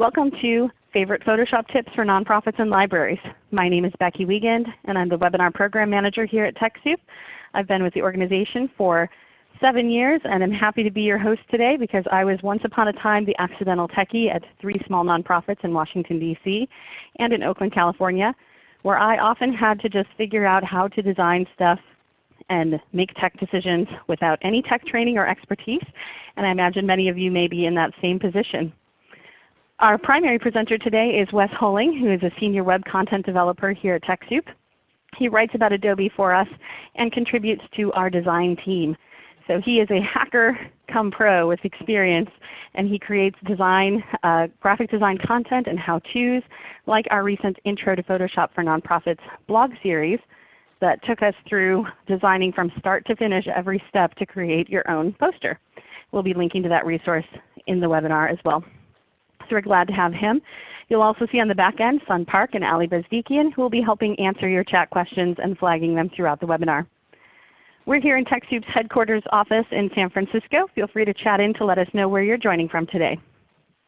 Welcome to Favorite Photoshop Tips for Nonprofits and Libraries. My name is Becky Wiegand and I'm the Webinar Program Manager here at TechSoup. I've been with the organization for seven years and I'm happy to be your host today because I was once upon a time the accidental techie at three small nonprofits in Washington DC and in Oakland, California where I often had to just figure out how to design stuff and make tech decisions without any tech training or expertise. And I imagine many of you may be in that same position. Our primary presenter today is Wes Holling, who is a Senior Web Content Developer here at TechSoup. He writes about Adobe for us and contributes to our design team. So he is a hacker come pro with experience and he creates design, uh, graphic design content and how-tos like our recent Intro to Photoshop for Nonprofits blog series that took us through designing from start to finish every step to create your own poster. We'll be linking to that resource in the webinar as well we're glad to have him. You'll also see on the back end Sun Park and Ali Bezdikian who will be helping answer your chat questions and flagging them throughout the webinar. We're here in TechSoup's headquarters office in San Francisco. Feel free to chat in to let us know where you're joining from today.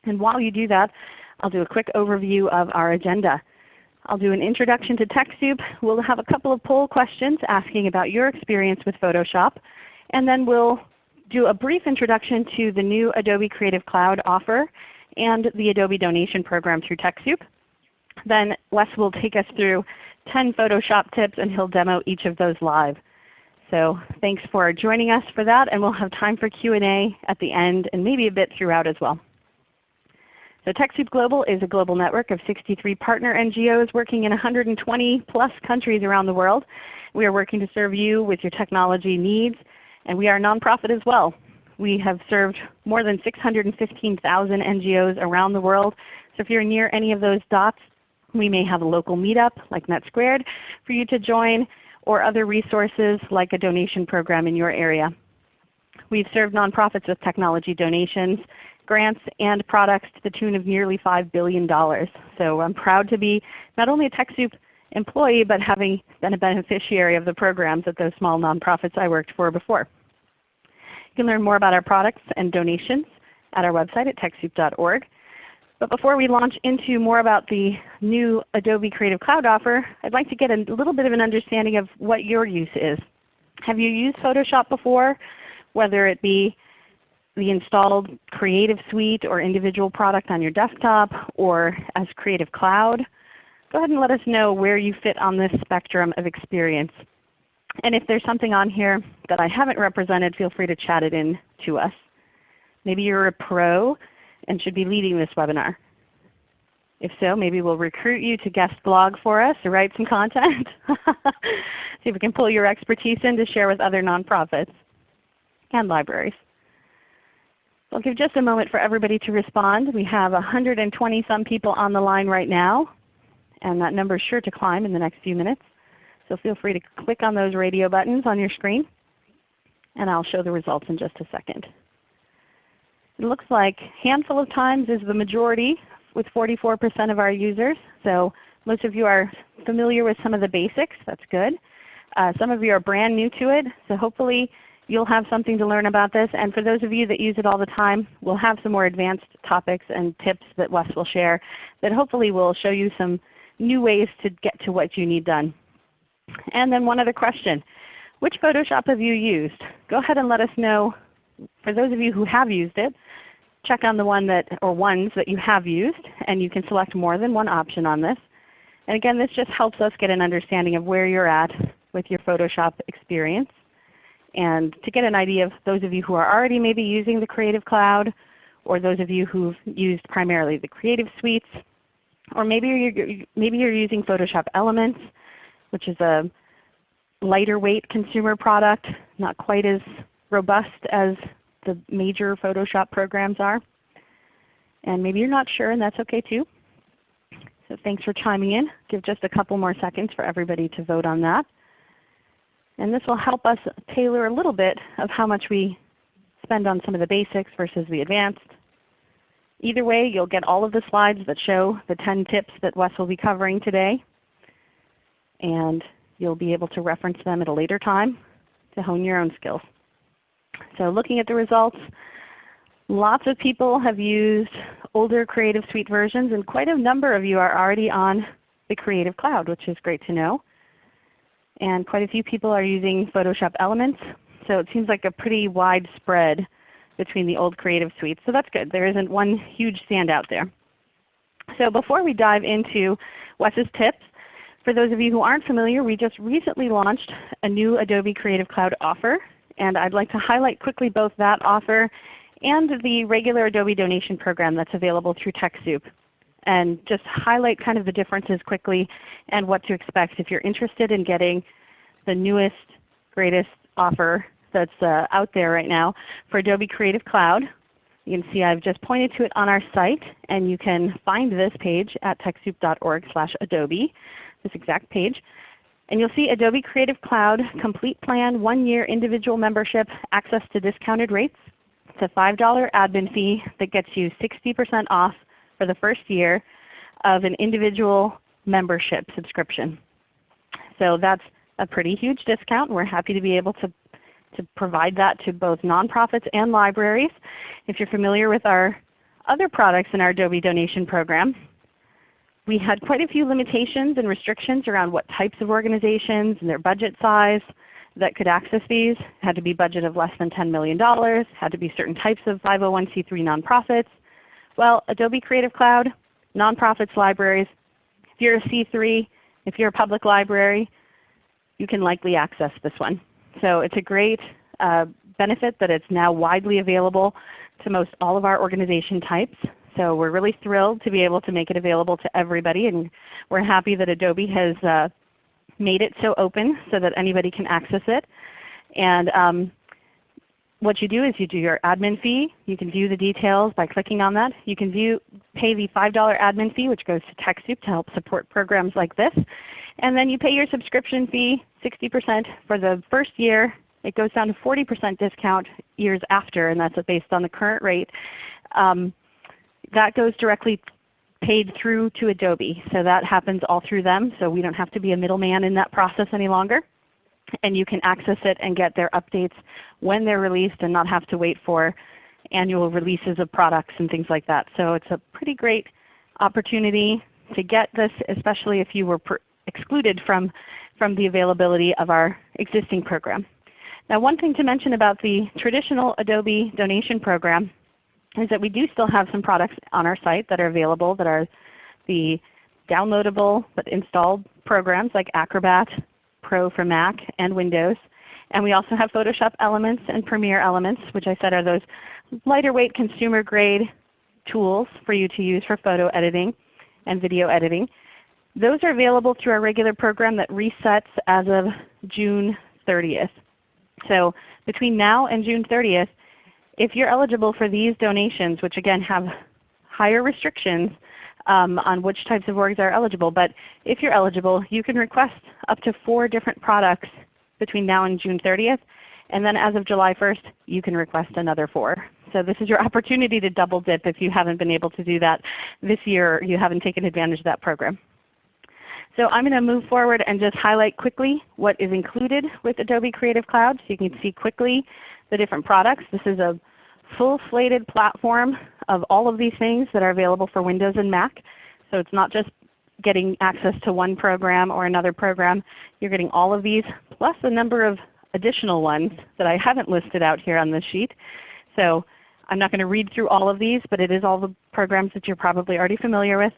And while you do that, I'll do a quick overview of our agenda. I'll do an introduction to TechSoup. We'll have a couple of poll questions asking about your experience with Photoshop. And then we'll do a brief introduction to the new Adobe Creative Cloud offer and the Adobe donation program through TechSoup. Then Wes will take us through 10 Photoshop tips and he'll demo each of those live. So thanks for joining us for that and we'll have time for Q&A at the end and maybe a bit throughout as well. So TechSoup Global is a global network of 63 partner NGOs working in 120 plus countries around the world. We are working to serve you with your technology needs and we are a nonprofit as well. We have served more than 615,000 NGOs around the world. So if you're near any of those dots, we may have a local meetup like NetSquared for you to join or other resources like a donation program in your area. We've served nonprofits with technology donations, grants, and products to the tune of nearly $5 billion. So I'm proud to be not only a TechSoup employee, but having been a beneficiary of the programs at those small nonprofits I worked for before. You can learn more about our products and donations at our website at TechSoup.org. But before we launch into more about the new Adobe Creative Cloud offer, I'd like to get a little bit of an understanding of what your use is. Have you used Photoshop before, whether it be the installed Creative Suite or individual product on your desktop or as Creative Cloud? Go ahead and let us know where you fit on this spectrum of experience. And if there's something on here that I haven't represented, feel free to chat it in to us. Maybe you're a pro and should be leading this webinar. If so, maybe we'll recruit you to guest blog for us or write some content. See if we can pull your expertise in to share with other nonprofits and libraries. I'll give just a moment for everybody to respond. We have 120 some people on the line right now, and that number is sure to climb in the next few minutes. So feel free to click on those radio buttons on your screen and I'll show the results in just a second. It looks like handful of times is the majority with 44% of our users. So most of you are familiar with some of the basics. That's good. Uh, some of you are brand new to it. So hopefully you'll have something to learn about this. And for those of you that use it all the time, we'll have some more advanced topics and tips that Wes will share that hopefully will show you some new ways to get to what you need done. And then one other question. Which Photoshop have you used? Go ahead and let us know. For those of you who have used it, check on the one that, or ones that you have used, and you can select more than one option on this. And again, this just helps us get an understanding of where you're at with your Photoshop experience. And to get an idea of those of you who are already maybe using the Creative Cloud, or those of you who've used primarily the Creative Suites, or maybe you're, maybe you're using Photoshop Elements, which is a lighter weight consumer product, not quite as robust as the major Photoshop programs are. And maybe you're not sure and that's okay too. So thanks for chiming in. Give just a couple more seconds for everybody to vote on that. And this will help us tailor a little bit of how much we spend on some of the basics versus the advanced. Either way, you'll get all of the slides that show the 10 tips that Wes will be covering today and you'll be able to reference them at a later time to hone your own skills. So looking at the results, Lots of people have used older Creative Suite versions and quite a number of you are already on the Creative Cloud, which is great to know. And quite a few people are using Photoshop Elements. So it seems like a pretty wide spread between the old Creative Suite. So that's good. There isn't one huge standout there. So before we dive into Wes's tips, for those of you who aren't familiar, we just recently launched a new Adobe Creative Cloud offer. And I'd like to highlight quickly both that offer and the regular Adobe donation program that's available through TechSoup. And just highlight kind of the differences quickly and what to expect if you're interested in getting the newest, greatest offer that's uh, out there right now for Adobe Creative Cloud. You can see I've just pointed to it on our site, and you can find this page at TechSoup.org slash adobe this exact page. And you'll see Adobe Creative Cloud Complete Plan, one year individual membership, access to discounted rates. It's a $5 admin fee that gets you 60% off for the first year of an individual membership subscription. So that's a pretty huge discount. We're happy to be able to, to provide that to both nonprofits and libraries. If you're familiar with our other products in our Adobe donation program, we had quite a few limitations and restrictions around what types of organizations and their budget size that could access these. It had to be budget of less than $10 million, had to be certain types of 501c3 nonprofits. Well, Adobe Creative Cloud, nonprofits, libraries, if you're a C3, if you're a public library, you can likely access this one. So it's a great uh, benefit that it's now widely available to most all of our organization types. So we're really thrilled to be able to make it available to everybody, and we're happy that Adobe has uh, made it so open so that anybody can access it. And um, what you do is you do your admin fee. You can view the details by clicking on that. You can view, pay the $5 admin fee which goes to TechSoup to help support programs like this. And then you pay your subscription fee 60% for the first year. It goes down to 40% discount years after, and that's based on the current rate. Um, that goes directly paid through to Adobe. So that happens all through them. So we don't have to be a middleman in that process any longer. And you can access it and get their updates when they're released and not have to wait for annual releases of products and things like that. So it's a pretty great opportunity to get this, especially if you were excluded from, from the availability of our existing program. Now one thing to mention about the traditional Adobe donation program is that we do still have some products on our site that are available that are the downloadable but installed programs like Acrobat Pro for Mac and Windows. And we also have Photoshop Elements and Premiere Elements, which I said are those lighter weight consumer grade tools for you to use for photo editing and video editing. Those are available through our regular program that resets as of June 30th. So between now and June 30th, if you're eligible for these donations, which again have higher restrictions um, on which types of orgs are eligible, but if you're eligible, you can request up to four different products between now and June 30th. And then as of July 1st, you can request another four. So this is your opportunity to double dip if you haven't been able to do that this year you haven't taken advantage of that program. So I'm going to move forward and just highlight quickly what is included with Adobe Creative Cloud so you can see quickly the different products. This is a full slated platform of all of these things that are available for Windows and Mac. So it's not just getting access to one program or another program. You're getting all of these plus a number of additional ones that I haven't listed out here on this sheet. So I'm not going to read through all of these, but it is all the programs that you're probably already familiar with,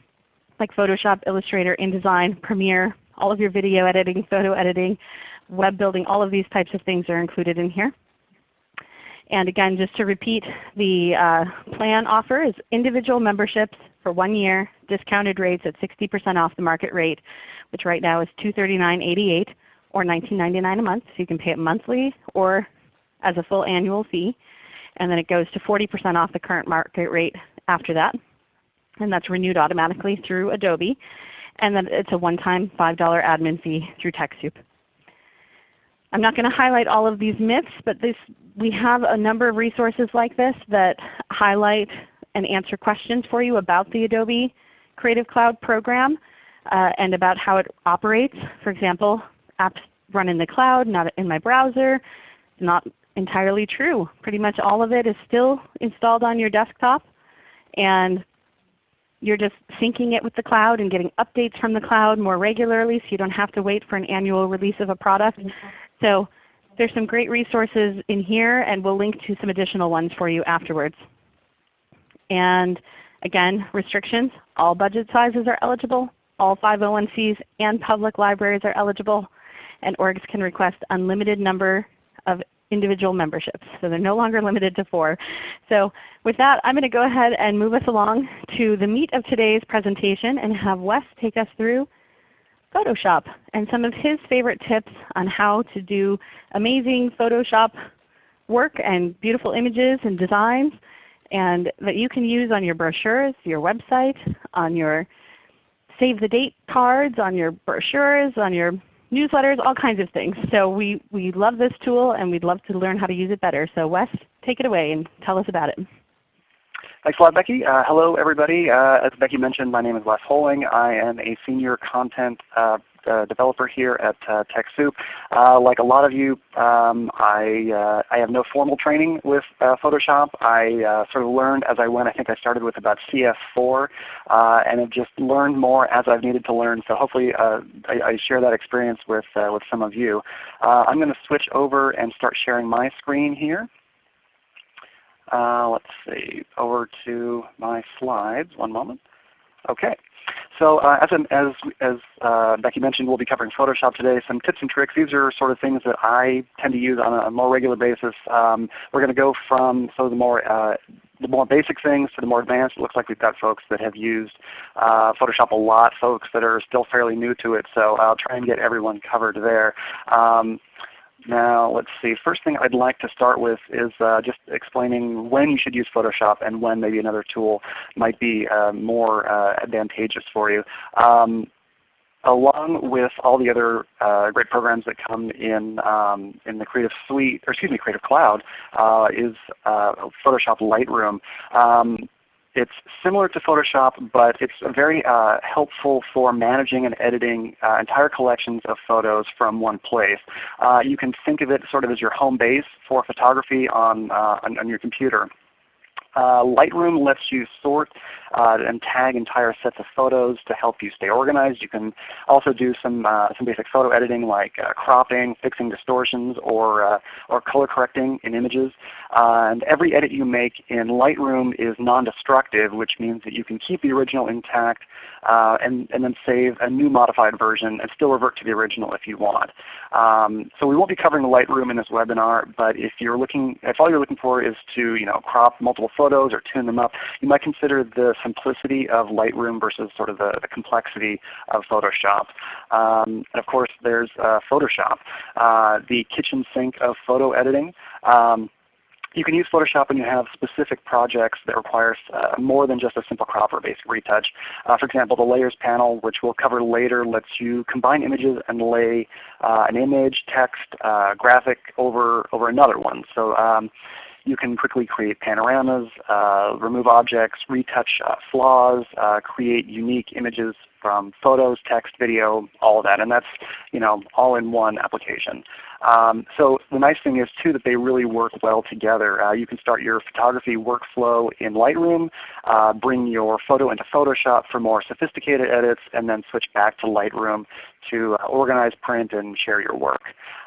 like Photoshop, Illustrator, InDesign, Premiere, all of your video editing, photo editing, web building, all of these types of things are included in here. And again, just to repeat, the uh, plan offer is individual memberships for one year, discounted rates at 60% off the market rate, which right now is $239.88 or $19.99 a month. So you can pay it monthly or as a full annual fee. And then it goes to 40% off the current market rate after that. And that's renewed automatically through Adobe. And then it's a one-time $5 admin fee through TechSoup. I'm not going to highlight all of these myths, but this, we have a number of resources like this that highlight and answer questions for you about the Adobe Creative Cloud program uh, and about how it operates. For example, apps run in the cloud, not in my browser, not entirely true. Pretty much all of it is still installed on your desktop and you're just syncing it with the cloud and getting updates from the cloud more regularly so you don't have to wait for an annual release of a product. So there's some great resources in here and we'll link to some additional ones for you afterwards. And again, restrictions, all budget sizes are eligible. All 501cs and public libraries are eligible. And orgs can request unlimited number of individual memberships. So they're no longer limited to four. So with that, I'm going to go ahead and move us along to the meat of today's presentation and have Wes take us through Photoshop and some of his favorite tips on how to do amazing Photoshop work and beautiful images and designs and that you can use on your brochures, your website, on your save the date cards, on your brochures, on your newsletters, all kinds of things. So we, we love this tool and we'd love to learn how to use it better. So Wes, take it away and tell us about it. Thanks a lot, Becky. Uh, hello, everybody. Uh, as Becky mentioned, my name is Wes Holing. I am a senior content uh, uh, developer here at uh, TechSoup. Uh, like a lot of you, um, I, I have no formal training with Photoshop. I sort of learned as I went. I think I started with about CS4 and have just learned more as I've needed to learn. So hopefully I, I, share that experience with, with some of you. I'm going to switch over and start sharing my screen here. Let's see, over to my slides. One moment. Okay. So uh, as, as, as uh, Becky mentioned, we'll be covering Photoshop today. Some tips and tricks. These are sort of things that I tend to use on a more regular basis. Um, we're going to go from some of the more uh, the more basic things to the more advanced. It looks like we've got folks that have used uh, Photoshop a lot, folks that are still fairly new to it. So I'll try and get everyone covered there. Um, now let's see. First thing I'd like to start with is uh, just explaining when you should use Photoshop and when maybe another tool might be uh, more uh, advantageous for you. Um, along with all the other uh, great programs that come in um, in the Creative Suite, or excuse me, Creative Cloud, uh, is uh, Photoshop Lightroom. Um, it's similar to Photoshop, but it's very uh, helpful for managing and editing uh, entire collections of photos from one place. Uh, you can think of it sort of as your home base for photography on, uh, on, on your computer. Uh, Lightroom lets you sort uh, and tag entire sets of photos to help you stay organized. You can also do some, uh, some basic photo editing like uh, cropping, fixing distortions, or, uh, or color correcting in images. Uh, and every edit you make in Lightroom is non-destructive, which means that you can keep the original intact and, and then save a new modified version and still revert to the original if you want. Um, so we won't be covering Lightroom in this webinar, but if you're looking, if all you're looking for is to you know, crop multiple photos or tune them up, you might consider the simplicity of Lightroom versus sort of the, the complexity of Photoshop. Um, and of course there's uh, Photoshop, uh, the kitchen sink of photo editing. Um, you can use Photoshop when you have specific projects that require uh, more than just a simple crop or basic retouch. Uh, for example, the Layers panel, which we'll cover later, lets you combine images and lay uh, an image, text, uh, graphic over, over another one. So um, you can quickly create panoramas, uh, remove objects, retouch uh, flaws, uh, create unique images from photos, text, video, all of that. And that's you know, all in one application. Um, so the nice thing is too that they really work well together. Uh, you can start your photography workflow in Lightroom, uh, bring your photo into Photoshop for more sophisticated edits, and then switch back to Lightroom to uh, organize, print, and share your work.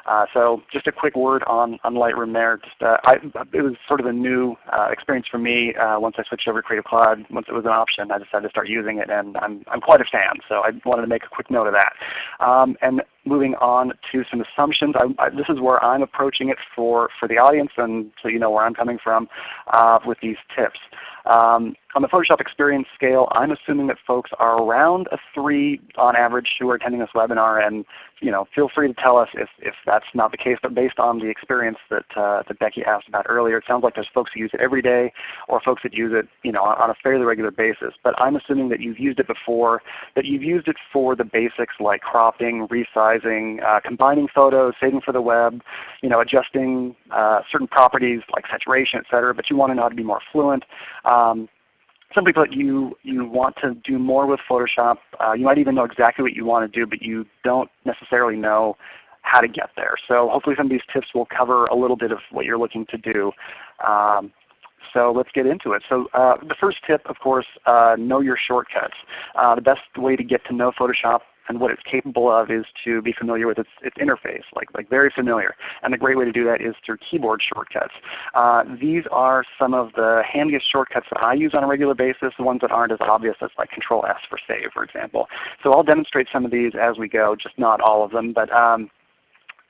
Uh, so just a quick word on, on Lightroom there. Just, uh, I, it was sort of a new uh, experience for me once I switched over to Creative Cloud. Once it was an option, I decided to start using it, and I'm, I'm quite a fan. So I wanted to make a quick note of that. Um, and moving on to some assumptions. I, I, this is where I'm approaching it for, for the audience and so you know where I'm coming from uh, with these tips. Um, on the Photoshop experience scale, I'm assuming that folks are around a 3 on average who are attending this webinar. And you know, feel free to tell us if, if that's not the case. But based on the experience that, uh, that Becky asked about earlier, it sounds like there's folks who use it every day or folks that use it you know, on a fairly regular basis. But I'm assuming that you've used it before, that you've used it for the basics like cropping, resizing, uh, combining photos, saving for the web, you know, adjusting uh, certain properties like saturation, etc. But you want to know how to be more fluent. Um, simply put, you, you want to do more with Photoshop. Uh, you might even know exactly what you want to do, but you don't necessarily know how to get there. So hopefully some of these tips will cover a little bit of what you're looking to do. Um, so let's get into it. So uh, the first tip, of course, uh, know your shortcuts. Uh, the best way to get to know Photoshop and what it's capable of is to be familiar with its, its interface, like, like very familiar. And the great way to do that is through keyboard shortcuts. Uh, these are some of the handiest shortcuts that I use on a regular basis, the ones that aren't as obvious as like Control S for save, for example. So I'll demonstrate some of these as we go, just not all of them. But um,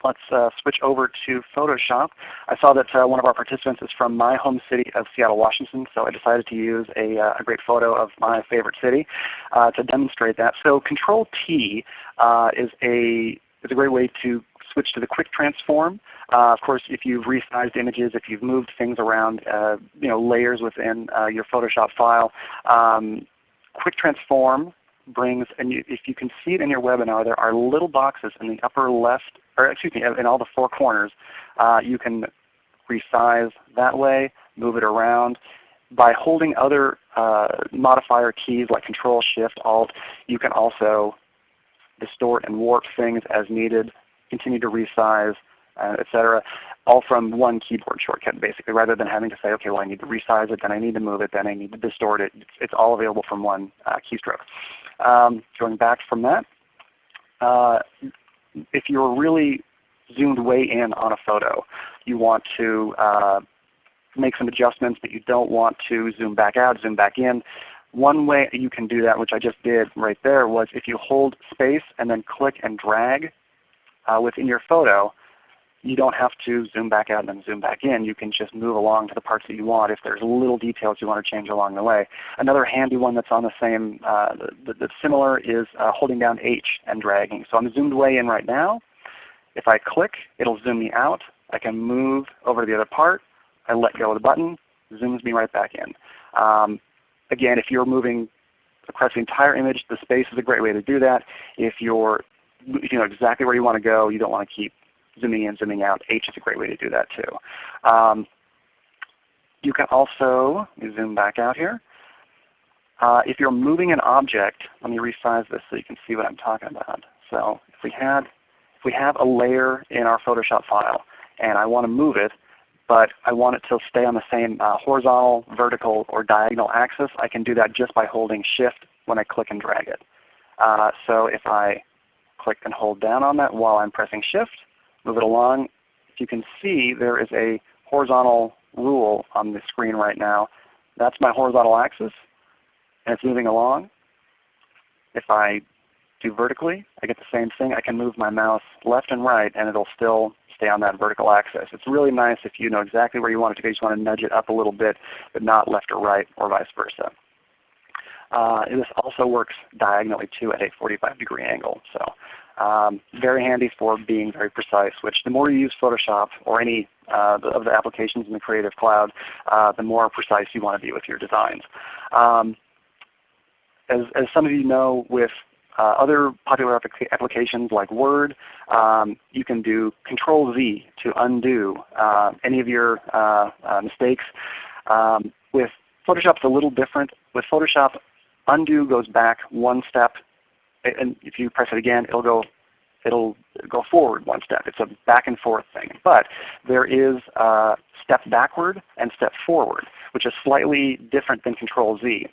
let's uh, switch over to Photoshop. I saw that uh, one of our participants is from my home city of Seattle, Washington, so I decided to use a, uh, a great photo of my favorite city uh, to demonstrate that. So Control T uh, is, a, is a great way to switch to the quick transform. Uh, of course, if you've resized images, if you've moved things around, you know, layers within your Photoshop file, um, quick transform brings, and you, if you can see it in your webinar, there are little boxes in the upper left, or excuse me, in all the four corners. Uh, you can resize that way, move it around. By holding other uh, modifier keys like Control Shift Alt, you can also distort and warp things as needed, continue to resize, uh, etc. All from one keyboard shortcut basically, rather than having to say, okay, well I need to resize it, then I need to move it, then I need to distort it. It's, it's all available from one uh, keystroke. Um, going back from that, uh, if you're really zoomed way in on a photo, you want to uh, make some adjustments, but you don't want to zoom back out, zoom back in. One way you can do that, which I just did right there, was if you hold space and then click and drag uh, within your photo, you don't have to zoom back out and then zoom back in. You can just move along to the parts that you want if there's little details you want to change along the way. Another handy one that's on the same, uh, that's similar is uh, holding down H and dragging. So I'm zoomed way in right now. If I click, it'll zoom me out. I can move over to the other part. I let go of the button, zooms me right back in. Um, again, if you're moving across the entire image, the space is a great way to do that. If you're you know exactly where you want to go, you don't want to keep zooming in, zooming out. H is a great way to do that too. Um, you can also zoom back out here. Uh, if you're moving an object, let me resize this so you can see what I'm talking about. So if we had, if we have a layer in our Photoshop file and I want to move it, but I want it to stay on the same uh, horizontal, vertical, or diagonal axis, I can do that just by holding Shift when I click and drag it. Uh, so if I click and hold down on that while I'm pressing Shift, move it along. If you can see, there is a horizontal rule on the screen right now. That's my horizontal axis, and it's moving along. If I do vertically, I get the same thing. I can move my mouse left and right, and it'll still stay on that vertical axis. It's really nice if you know exactly where you want it to go. You just want to nudge it up a little bit, but not left or right, or vice versa. Uh, this also works diagonally too at a 45 degree angle. So um, very handy for being very precise, which the more you use Photoshop or any uh, of the applications in the Creative Cloud, uh, the more precise you want to be with your designs. Um, as, as some of you know, with uh, other popular applications like Word, um, you can do Control Z to undo uh, any of your uh, uh, mistakes. Um, with Photoshop, it's a little different. With Photoshop, undo goes back one step and if you press it again, it'll go it'll go forward one step. It's a back and forth thing. But there is a step backward and step forward, which is slightly different than Control Z.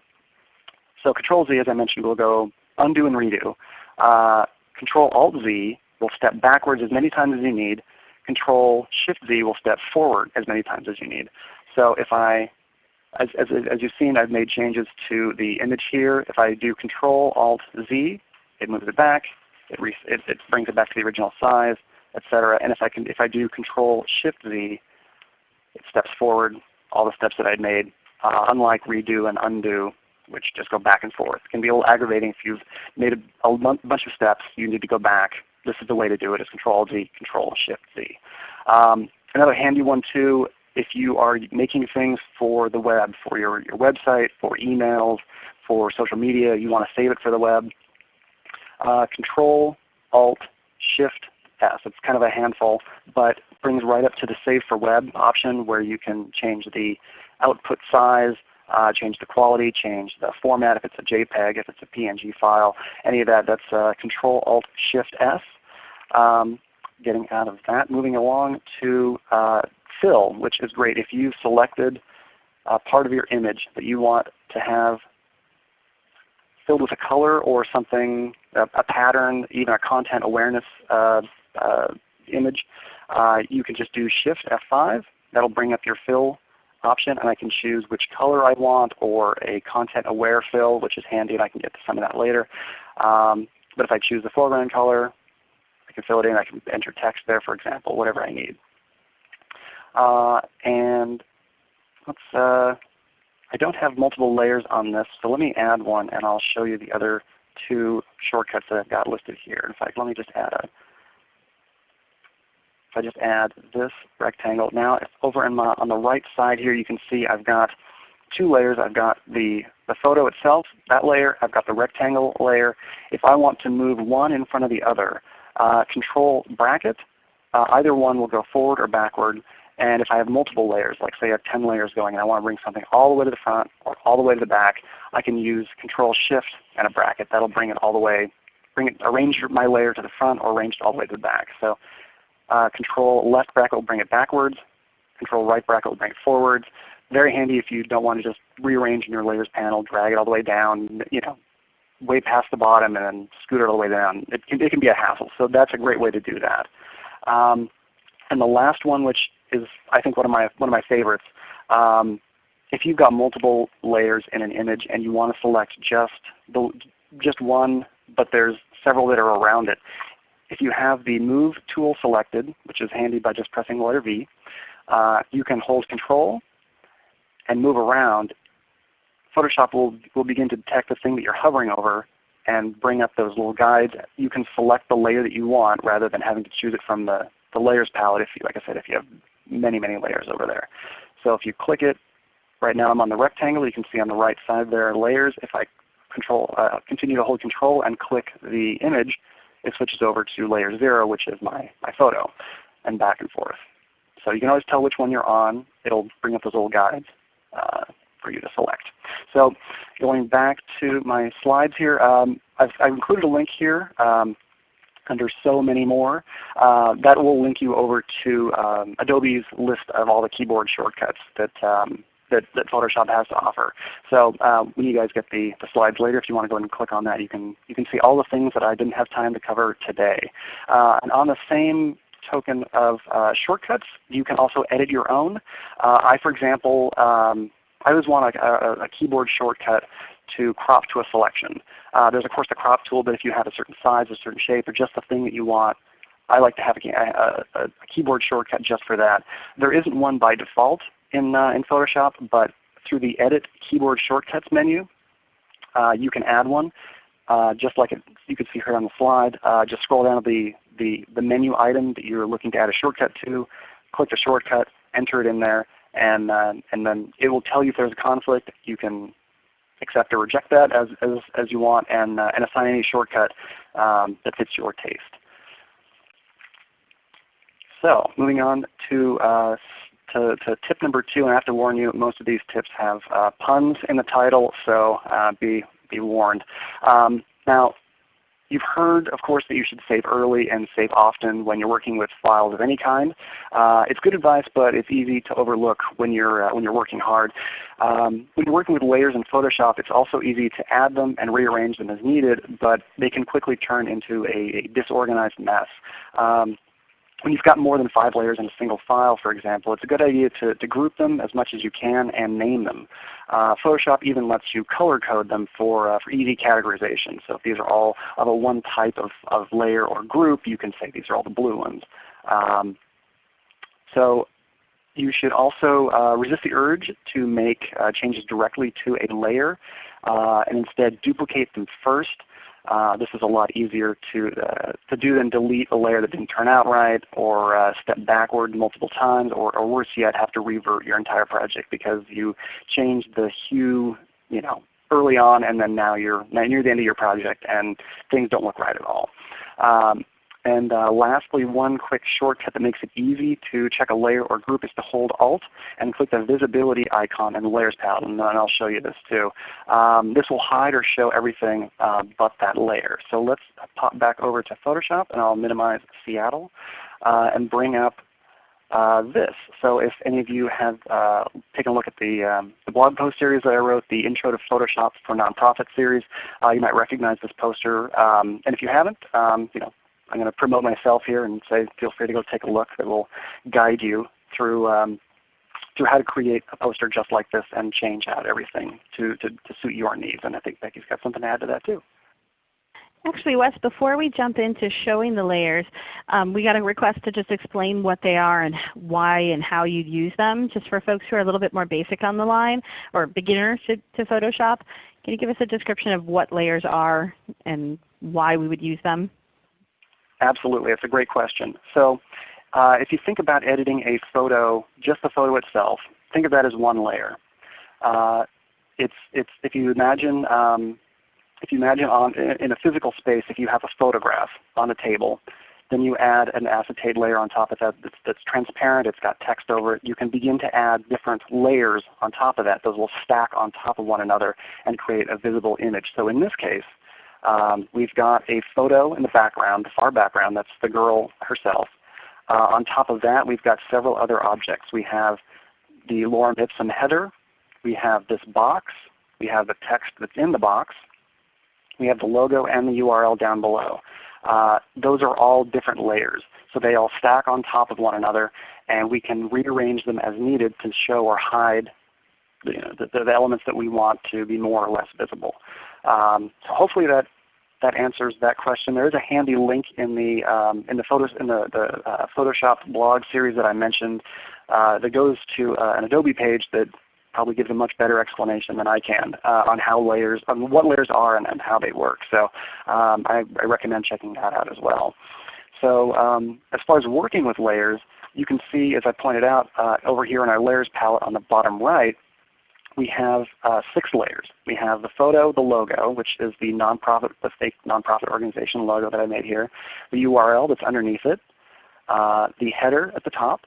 So Control Z, as I mentioned, will go undo and redo. Uh, Control Alt Z will step backwards as many times as you need. Control Shift Z will step forward as many times as you need. So if I as, as, as, you've seen, I've made changes to the image here. If I do Control Alt Z, it moves it back, it, it, it brings it back to the original size, etc. And if I, can, if I do Control Shift Z, it steps forward all the steps that I'd made, uh, unlike redo and undo, which just go back and forth. It can be a little aggravating if you've made a, a bunch of steps, you need to go back. This is the way to do it is Control Z, Control Shift Z. Um, another handy one too, if you are making things for the web, for your, your website, for emails, for social media, you want to save it for the web, uh, Control Alt Shift S. It's kind of a handful, but brings right up to the Save for Web option where you can change the output size, uh, change the quality, change the format if it's a JPEG, if it's a PNG file, any of that. That's uh, Control Alt Shift S. Um, getting out of that. Moving along to uh, fill, which is great if you've selected a part of your image that you want to have filled with a color or something, a, a pattern, even a content awareness uh, uh, image. Uh, you can just do Shift F5. That'll bring up your fill option and I can choose which color I want or a content aware fill which is handy and I can get to some of that later. Um, but if I choose the foreground color, I can fill it in. I can enter text there for example, whatever I need. Uh, and let's, uh, I don't have multiple layers on this, so let me add one and I'll show you the other two shortcuts that I've got listed here. In fact, let me just add a if I just add this rectangle, now it's over my, on the right side here you can see I've got two layers. I've got the, the photo itself, that layer. I've got the rectangle layer. If I want to move one in front of the other, uh, control bracket, uh, either one will go forward or backward. And if I have multiple layers, like say I have 10 layers going and I want to bring something all the way to the front or all the way to the back, I can use Control Shift and a bracket. That'll bring it all the way, bring it, arrange my layer to the front or arrange it all the way to the back. So uh, control left bracket will bring it backwards. Control right bracket will bring it forwards. Very handy if you don't want to just rearrange in your layers panel, drag it all the way down, you know, way past the bottom and then scoot it all the way down. It can, it can be a hassle. So that's a great way to do that. Um, and the last one, which is I think one of my one of my favorites. Um, if you've got multiple layers in an image and you want to select just the just one, but there's several that are around it, if you have the Move tool selected, which is handy by just pressing the letter V, uh, you can hold Control and move around. Photoshop will, will begin to detect the thing that you're hovering over and bring up those little guides. You can select the layer that you want rather than having to choose it from the, the layers palette if you, like I said, if you have many, many layers over there. So if you click it, right now I'm on the rectangle. You can see on the right side there are layers. If I control, uh, continue to hold Control and click the image, it switches over to layer 0, which is my, my photo, and back and forth. So you can always tell which one you're on. It'll bring up those little guides uh, for you to select. So going back to my slides here, um, I've, I've, included a link here um, under so many more. Uh, that will link you over to um, Adobe's list of all the keyboard shortcuts that um, that, that Photoshop has to offer. So uh, when you guys get the, the slides later, if you want to go ahead and click on that, you can, you can see all the things that I didn't have time to cover today. Uh, and on the same token of uh, shortcuts, you can also edit your own. Uh, I, for example, um, I always want a, a, a, keyboard shortcut to crop to a selection. Uh, there's of course the crop tool, but if you have a certain size, a certain shape, or just the thing that you want, I like to have a, a, a, keyboard shortcut just for that. There isn't one by default, in, uh, in Photoshop, but through the Edit Keyboard Shortcuts menu, uh, you can add one. Uh, just like it, you can see here on the slide. Uh, just scroll down to the, the, the menu item that you're looking to add a shortcut to, click the shortcut, enter it in there, and, uh, and then it will tell you if there's a conflict. You can accept or reject that as, as, as you want and, uh, and assign any shortcut um, that fits your taste. So moving on to uh, to, to, tip number two, and I have to warn you, most of these tips have uh, puns in the title, so uh, be, be warned. Um, now, You've heard, of course, that you should save early and save often when you're working with files of any kind. Uh, it's good advice, but it's easy to overlook when you're, uh, when you're working hard. Um, when you're working with layers in Photoshop, it's also easy to add them and rearrange them as needed, but they can quickly turn into a, a disorganized mess. Um, when you've got more than five layers in a single file, for example, it's a good idea to, to group them as much as you can and name them. Uh, Photoshop even lets you color code them for, uh, for easy categorization. So if these are all of a one type of, of layer or group, you can say these are all the blue ones. Um, so you should also uh, resist the urge to make uh, changes directly to a layer uh, and instead duplicate them first. Uh, this is a lot easier to, uh, to do than delete a layer that didn't turn out right or uh, step backward multiple times or, or worse yet have to revert your entire project because you changed the hue you know, early on and then now you're near the end of your project and things don't look right at all. Um, and uh, lastly, one quick shortcut that makes it easy to check a layer or group is to hold Alt and click the visibility icon in the Layers palette. And, I'll show you this too. Um, this will hide or show everything uh, but that layer. So let's pop back over to Photoshop and I'll minimize Seattle. uh, and bring up uh, this. So if any of you have uh, taken a look at the, um, the, blog post series that I wrote, the Intro to Photoshop for Nonprofit series, uh, you might recognize this poster. Um, and if you haven't, um, you know, I'm going to promote myself here and say feel free to go take a look. It will guide you through um, through how to create a poster just like this and change out everything to, to, to suit your needs. And I think Becky's got something to add to that too. Actually, Wes, before we jump into showing the layers, um, we got a request to just explain what they are and why and how you use them, just for folks who are a little bit more basic on the line or beginners to, to Photoshop. Can you give us a description of what layers are and why we would use them? Absolutely. It's a great question. So uh, if you think about editing a photo, just the photo itself, think of that as one layer. Uh, it's, it's, if you imagine um, if you imagine on, in a physical space, if you have a photograph on a table, then you add an acetate layer on top of that that's, that's, transparent, it's got text over it. You can begin to add different layers on top of that. Those will stack on top of one another and create a visible image. So in this case, um, we've got a photo in the background, the far background, that's the girl herself. Uh, on top of that, we've got several other objects. We have the Lorem Ipsum header. We have this box. We have the text that's in the box. We have the logo and the URL down below. Uh, those are all different layers. So they all stack on top of one another and we can rearrange them as needed to show or hide the, the, the elements that we want to be more or less visible. Um, so hopefully that that answers that question. There is a handy link in the um, in the photos in the, the uh, Photoshop blog series that I mentioned uh, that goes to uh, an Adobe page that probably gives a much better explanation than I can uh, on how layers, on what layers are and, and how they work. So um, I, I, recommend checking that out as well. So um, as far as working with layers, you can see as I pointed out uh, over here in our layers palette on the bottom right, we have uh, six layers. We have the photo, the logo, which is the nonprofit, the fake nonprofit organization logo that I made here, the URL that's underneath it, uh, the header at the top,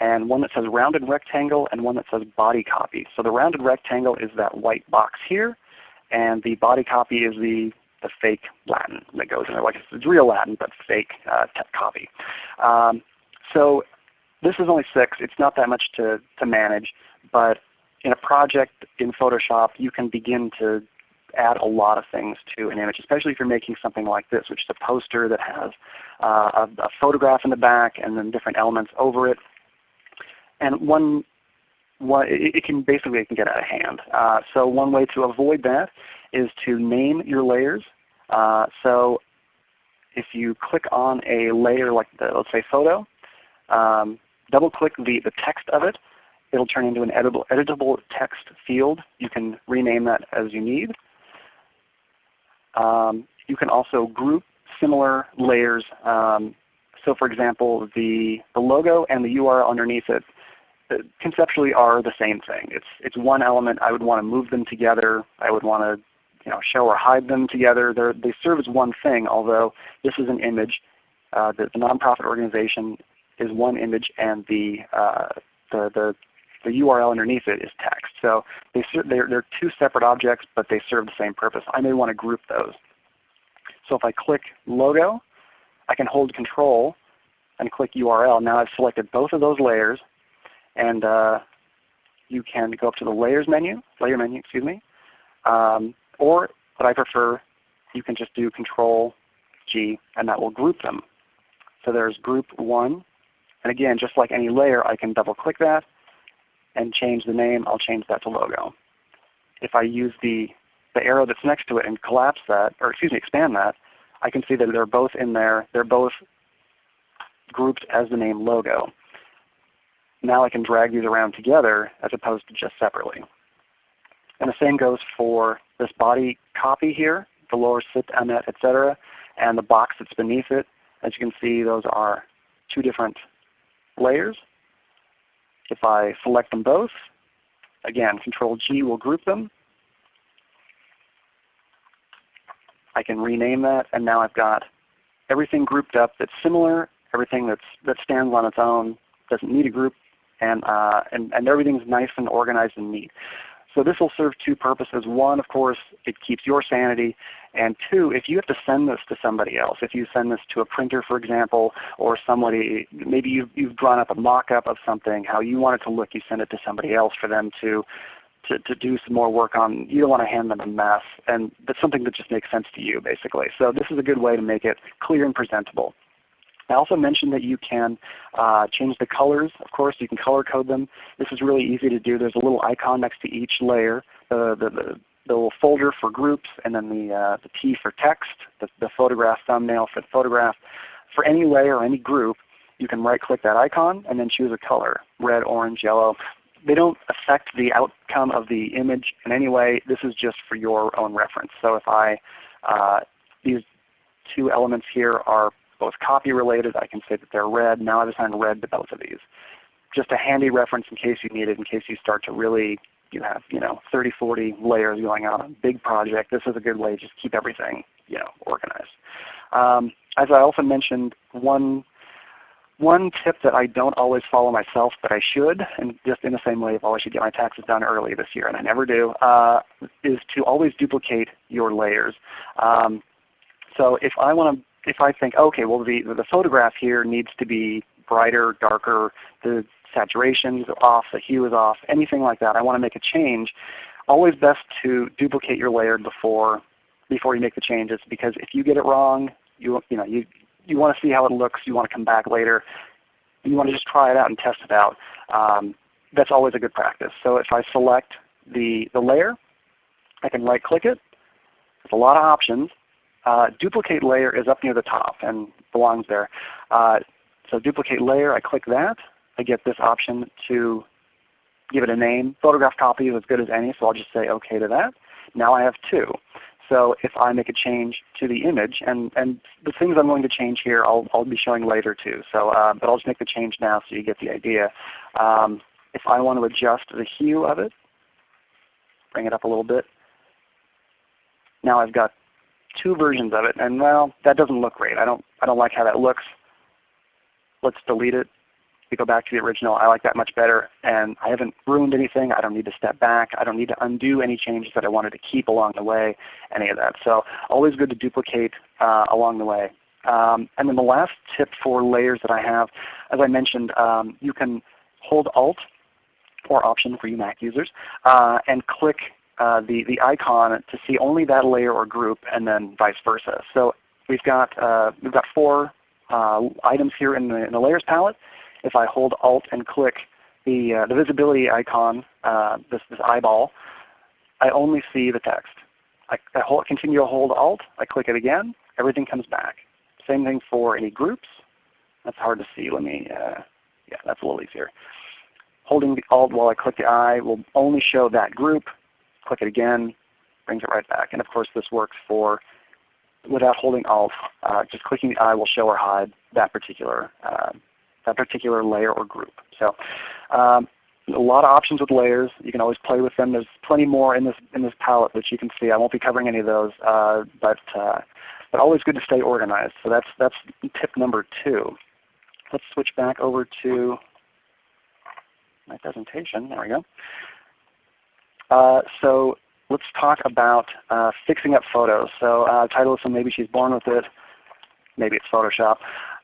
and one that says rounded rectangle and one that says body copy. So the rounded rectangle is that white box here, and the body copy is the, the fake Latin that goes in there. Like it's real Latin, but fake uh, copy. Um, so this is only six. It's not that much to, to manage, but in a project in Photoshop, you can begin to add a lot of things to an image, especially if you're making something like this, which is a poster that has uh, a, a, photograph in the back and then different elements over it. And one, one it, can basically it can get out of hand. Uh, so one way to avoid that is to name your layers. Uh, so if you click on a layer like the, let's say photo, um, double click the, the text of it, it'll turn into an editable, editable text field. You can rename that as you need. Um, you can also group similar layers. Um, so for example, the, the logo and the URL underneath it conceptually are the same thing. It's, it's one element. I would want to move them together. I would want to you know, show or hide them together. They're, they serve as one thing, although this is an image. Uh, the, the, nonprofit organization is one image and the, uh, the, the, the, URL underneath it is text. So they they're, they're two separate objects, but they serve the same purpose. I may want to group those. So if I click Logo, I can hold Control and click URL. Now I've selected both of those layers and uh, you can go up to the Layers menu, Layer menu, excuse me, um, or what I prefer, you can just do Control G, and that will group them. So there's Group 1, and again, just like any layer, I can double click that and change the name. I'll change that to Logo. If I use the, the arrow that's next to it and collapse that, or excuse me, expand that, I can see that they're both in there. They're both grouped as the name Logo now I can drag these around together as opposed to just separately. And the same goes for this body copy here, the lower sit, amet, etc., and the box that's beneath it. As you can see, those are two different layers. If I select them both, again, Control G will group them. I can rename that, and now I've got everything grouped up that's similar, everything that's, that stands on its own, doesn't need a group, and, uh, and, and everything's nice and organized and neat. So this will serve two purposes. One, of course, it keeps your sanity. And two, if you have to send this to somebody else, if you send this to a printer, for example, or somebody, maybe you've, you've drawn up a mock-up of something, how you want it to look, you send it to somebody else for them to, to, to do some more work on. You don't want to hand them a mess. And that's something that just makes sense to you, basically. So this is a good way to make it clear and presentable. I also mentioned that you can uh, change the colors. Of course, you can color code them. This is really easy to do. There's a little icon next to each layer, the, the, the, the little folder for groups, and then the, uh, the T for text, the, the photograph thumbnail for the photograph. For any layer or any group, you can right click that icon and then choose a color, red, orange, yellow. They don't affect the outcome of the image in any way. This is just for your own reference. So if I, uh, these two elements here are both copy related. I can say that they're red. Now I've assigned red to both of these. Just a handy reference in case you need it, in case you start to really you have you know 30, 40 layers going on a big project. This is a good way to just keep everything you know organized. Um, as I often mentioned, one one tip that I don't always follow myself, but I should, and just in the same way, I've always should get my taxes done early this year, and I never do, uh, is to always duplicate your layers. Um, so if I want to if I think, okay, well the, the photograph here needs to be brighter, darker, the saturation is off, the hue is off, anything like that, I want to make a change, always best to duplicate your layer before, before you make the changes because if you get it wrong, you, you, know, you, you want to see how it looks, you want to come back later, you want to just try it out and test it out. Um, that's always a good practice. So if I select the, the layer, I can right click it. There's a lot of options. Uh, duplicate layer is up near the top and belongs there. Uh, so duplicate layer, I click that. I get this option to give it a name. Photograph copy is as good as any, so I'll just say OK to that. Now I have two. So if I make a change to the image, and, and the things I'm going to change here I'll, I'll be showing later too. So, uh, but I'll just make the change now so you get the idea. Um, if I want to adjust the hue of it, bring it up a little bit. Now I've got two versions of it, and well, that doesn't look great. I don't, I don't like how that looks. Let's delete it. We go back to the original. I like that much better, and I haven't ruined anything. I don't need to step back. I don't need to undo any changes that I wanted to keep along the way, any of that. So always good to duplicate uh, along the way. Um, and then the last tip for layers that I have, as I mentioned, um, you can hold Alt or Option for you Mac users uh, and click uh, the, the icon to see only that layer or group and then vice versa. So we've got, uh, we've got four uh, items here in the, in the layers palette. If I hold Alt and click the, uh, the visibility icon, uh, this, this eyeball, I only see the text. I, I hold, continue to hold Alt, I click it again, everything comes back. Same thing for any groups. That's hard to see. Let me, uh, yeah, that's a little easier. Holding the Alt while I click the eye will only show that group click it again, brings it right back. And of course this works for without holding Alt. Uh, just clicking the eye will show or hide that particular uh, that particular layer or group. So um, a lot of options with layers. You can always play with them. There's plenty more in this in this palette that you can see. I won't be covering any of those, uh, but uh, but always good to stay organized. So that's that's tip number two. Let's switch back over to my presentation. There we go. Uh, so let's talk about uh, fixing up photos. So uh, title so maybe she's born with it. Maybe it's Photoshop.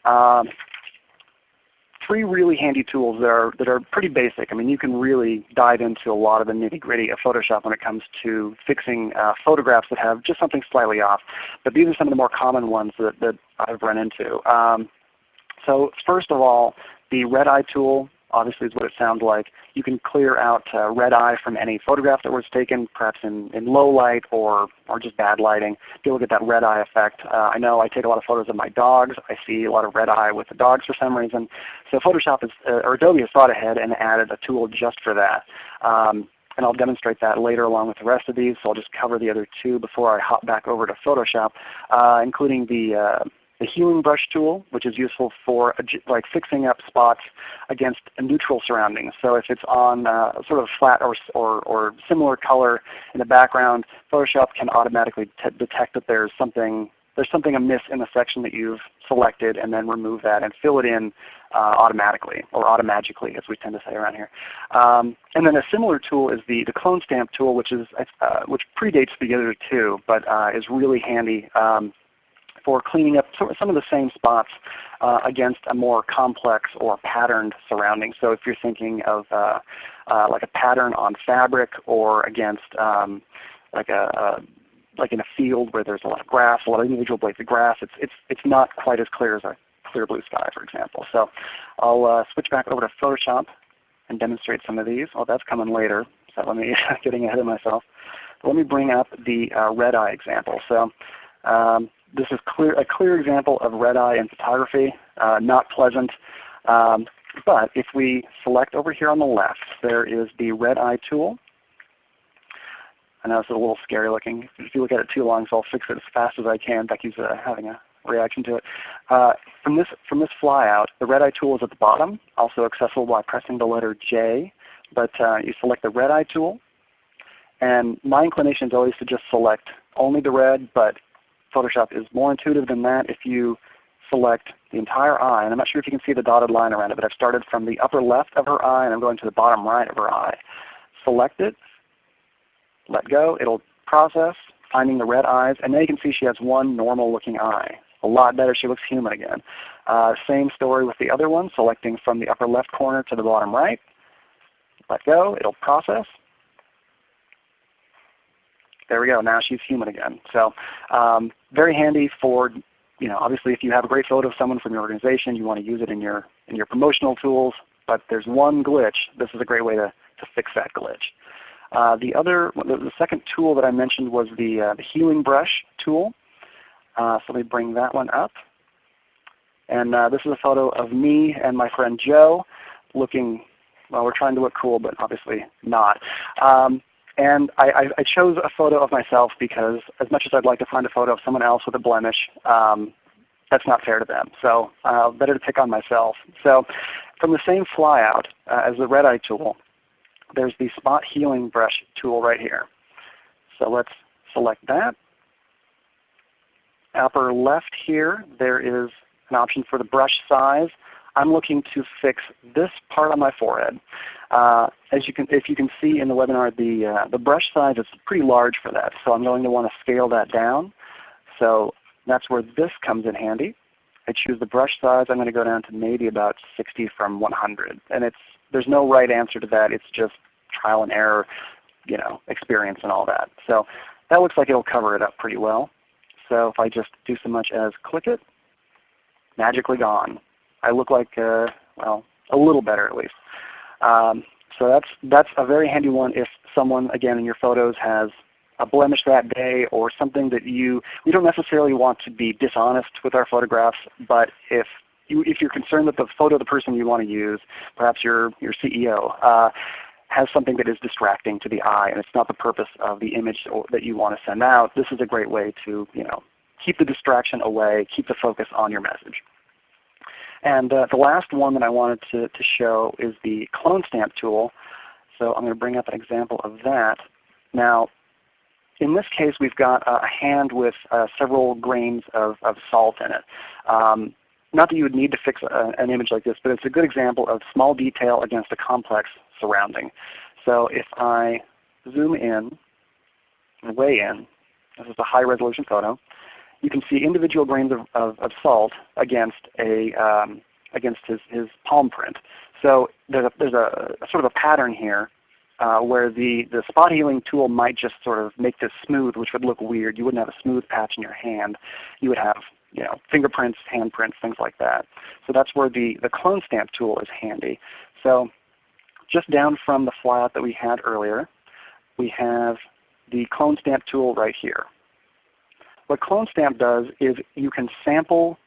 Um, three really handy tools that are, that are pretty basic. I mean you can really dive into a lot of the nitty gritty of Photoshop when it comes to fixing uh, photographs that have just something slightly off. But these are some of the more common ones that, that I've run into. Um, so first of all, the red eye tool obviously is what it sounds like. You can clear out uh, red eye from any photograph that was taken, perhaps in, in low light or, or just bad lighting. To get that red eye effect. Uh, I know I take a lot of photos of my dogs. I see a lot of red eye with the dogs for some reason. So Photoshop is, uh, or Adobe has thought ahead and added a tool just for that. Um, and I'll demonstrate that later along with the rest of these. So I'll just cover the other two before I hop back over to Photoshop, uh, including the uh, the healing brush tool, which is useful for like fixing up spots against a neutral surroundings. So if it's on uh, sort of flat or, or, or, similar color in the background, Photoshop can automatically detect that there's something there's something amiss in the section that you've selected and then remove that and fill it in uh, automatically or automagically as we tend to say around here. Um, and then a similar tool is the, the clone stamp tool which, is, uh, which predates the other two but uh, is really handy um, for cleaning up some of the same spots uh, against a more complex or patterned surrounding. So if you're thinking of uh, uh, like a pattern on fabric or against um, like a, a like in a field where there's a lot of grass, a lot of individual blades of grass, it's, it's, it's not quite as clear as a clear blue sky, for example. So I'll uh, switch back over to Photoshop and demonstrate some of these. Oh, that's coming later, so let me getting ahead of myself. Let me bring up the uh, red eye example. So um, this is clear, a clear example of red eye in photography, uh, not pleasant. Um, but if we select over here on the left, there is the red eye tool. I know it's a little scary looking. If you look at it too long, so I'll fix it as fast as I can. Becky's uh, having a reaction to it. Uh, from this from this flyout, the red eye tool is at the bottom, also accessible by pressing the letter J. But uh, you select the red eye tool, and my inclination is always to just select only the red, but Photoshop is more intuitive than that if you select the entire eye. And I'm not sure if you can see the dotted line around it, but I've started from the upper left of her eye and I'm going to the bottom right of her eye. Select it, let go, it'll process, finding the red eyes, and now you can see she has one normal looking eye. A lot better, she looks human again. Uh, same story with the other one, selecting from the upper left corner to the bottom right. Let go, it'll process. There we go, now she's human again. So um, very handy for, you know, obviously if you have a great photo of someone from your organization, you want to use it in your, in your promotional tools, but there's one glitch. This is a great way to, to fix that glitch. Uh, the other, the, second tool that I mentioned was the, uh, the healing brush tool. Uh, so let me bring that one up. And uh, this is a photo of me and my friend Joe looking, well we're trying to look cool, but obviously not. Um, and I, I, chose a photo of myself because as much as I'd like to find a photo of someone else with a blemish, um, that's not fair to them. So uh, better to pick on myself. So from the same flyout uh, as the red eye tool, there's the spot healing brush tool right here. So let's select that. Upper left here, there is an option for the brush size. I'm looking to fix this part on my forehead. Uh, as you can, if you can see in the webinar, the, uh, the brush size is pretty large for that. So I'm going to want to scale that down. So that's where this comes in handy. I choose the brush size. I'm going to go down to maybe about 60 from 100. And it's, there's no right answer to that. It's just trial and error you know, experience and all that. So that looks like it will cover it up pretty well. So if I just do so much as click it, magically gone. I look like, uh, well, a little better at least. Um, so that's, that's a very handy one if someone, again, in your photos has a blemish that day or something that you, we don't necessarily want to be dishonest with our photographs, but if you, if you're concerned that the photo of the person you want to use, perhaps your, your CEO, uh, has something that is distracting to the eye and it's not the purpose of the image that you want to send out, this is a great way to you know, keep the distraction away, keep the focus on your message. And uh, the last one that I wanted to, to show is the clone stamp tool. So I'm going to bring up an example of that. Now in this case we've got a hand with uh, several grains of, of, salt in it. Um, not that you would need to fix a, an image like this, but it's a good example of small detail against a complex surrounding. So if I zoom in, and way in, this is a high resolution photo, you can see individual grains of, of, of salt against a um, against his, his palm print. So there's a, there's a, a sort of a pattern here uh, where the, the spot healing tool might just sort of make this smooth, which would look weird. You wouldn't have a smooth patch in your hand. You would have you know, fingerprints, handprints, things like that. So that's where the, the clone stamp tool is handy. So just down from the flyout that we had earlier, we have the clone stamp tool right here. What Clone Stamp does is you can sample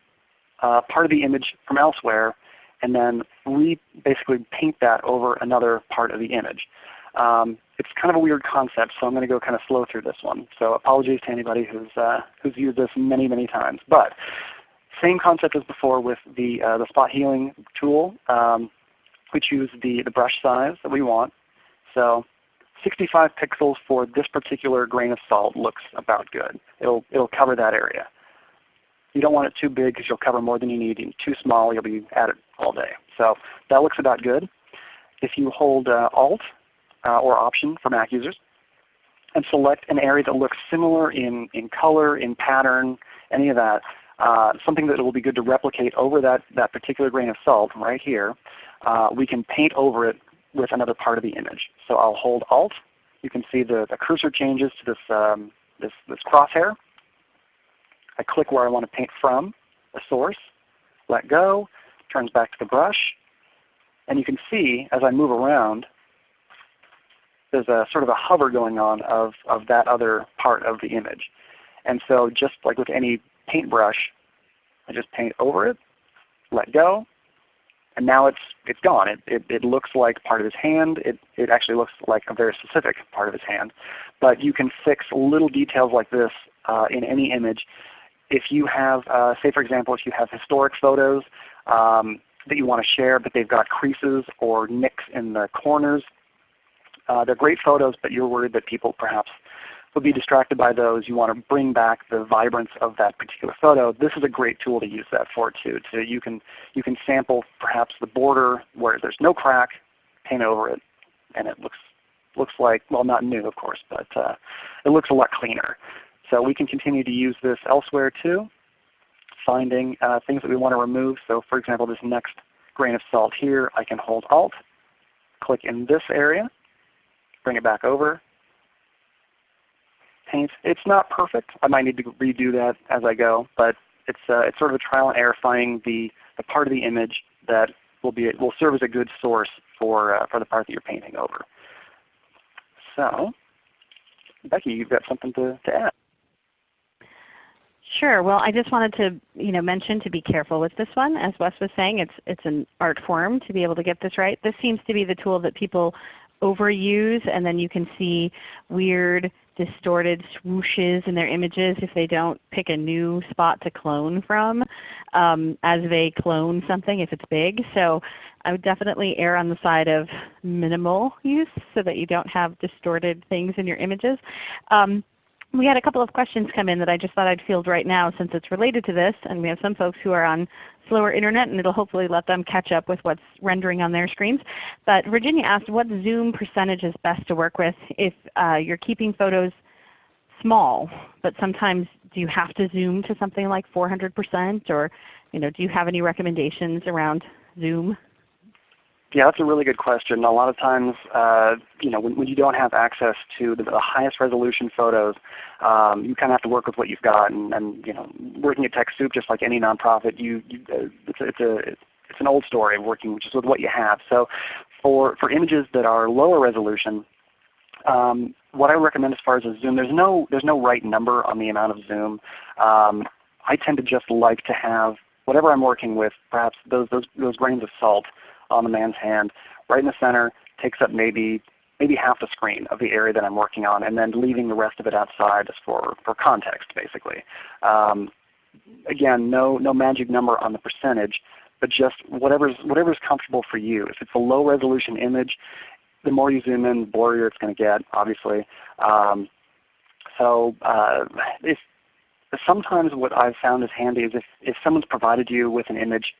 uh, part of the image from elsewhere and then re basically paint that over another part of the image. Um, it's kind of a weird concept, so I'm going to go kind of slow through this one. So apologies to anybody who's, uh, who's used this many, many times. But same concept as before with the, uh, the spot healing tool. Um, we choose the, the brush size that we want. So 65 pixels for this particular grain of salt looks about good. It'll, it'll cover that area. You don't want it too big because you'll cover more than you need. And too small, you'll be at it all day. So that looks about good. If you hold uh, Alt uh, or Option for Mac users and select an area that looks similar in, in color, in pattern, any of that, uh, something that will be good to replicate over that, that particular grain of salt right here, uh, we can paint over it with another part of the image. So I'll hold Alt. You can see the, the cursor changes to this, um, this, this crosshair. I click where I want to paint from, the source, let go, turns back to the brush. And you can see as I move around, there's a sort of a hover going on of, of that other part of the image. And so just like with any paintbrush, I just paint over it, let go, and now it's it's gone. It, it, it looks like part of his hand. It, it actually looks like a very specific part of his hand. But you can fix little details like this uh, in any image. If you have, uh, say for example, if you have historic photos um, that you want to share but they've got creases or nicks in the corners, uh, they're great photos but you're worried that people perhaps would be distracted by those. You want to bring back the vibrance of that particular photo. This is a great tool to use that for too. So you can you can sample perhaps the border where there's no crack, paint over it, and it looks looks like well not new of course, but uh, it looks a lot cleaner. So we can continue to use this elsewhere too, finding uh, things that we want to remove. So for example, this next grain of salt here, I can hold Alt, click in this area, bring it back over, paint. It's not perfect. I might need to redo that as I go, but it's uh, it's sort of a trial and error finding the, the part of the image that will be will serve as a good source for uh, for the part that you're painting over. So, Becky, you've got something to, to add. Sure. Well, I just wanted to you know, mention to be careful with this one. As Wes was saying, it's, it's an art form to be able to get this right. This seems to be the tool that people overuse and then you can see weird distorted swooshes in their images if they don't pick a new spot to clone from um, as they clone something if it's big. So I would definitely err on the side of minimal use so that you don't have distorted things in your images. Um, we had a couple of questions come in that I just thought I'd field right now since it's related to this. And we have some folks who are on slower internet and it will hopefully let them catch up with what's rendering on their screens. But Virginia asked what zoom percentage is best to work with if uh, you're keeping photos small, but sometimes do you have to zoom to something like 400% or you know, do you have any recommendations around zoom? Yeah, that's a really good question. A lot of times, uh, you know, when, when, you don't have access to the, the highest resolution photos, um, you kind of have to work with what you've got. And, and you know, working at TechSoup, just like any nonprofit, you, you uh, it's, it's a it's an old story of working just with what you have. So, for for images that are lower resolution, um, what I recommend as far as a zoom, there's no there's no right number on the amount of zoom. Um, I tend to just like to have whatever I'm working with, perhaps those those those grains of salt on the man's hand, right in the center, takes up maybe maybe half the screen of the area that I'm working on, and then leaving the rest of it outside just for, for context basically. Um, again, no, no magic number on the percentage, but just whatever's, whatever's comfortable for you. If it's a low resolution image, the more you zoom in, the blurrier it's going to get, obviously. Um, so uh, if, sometimes what I've found is handy is if, if someone's provided you with an image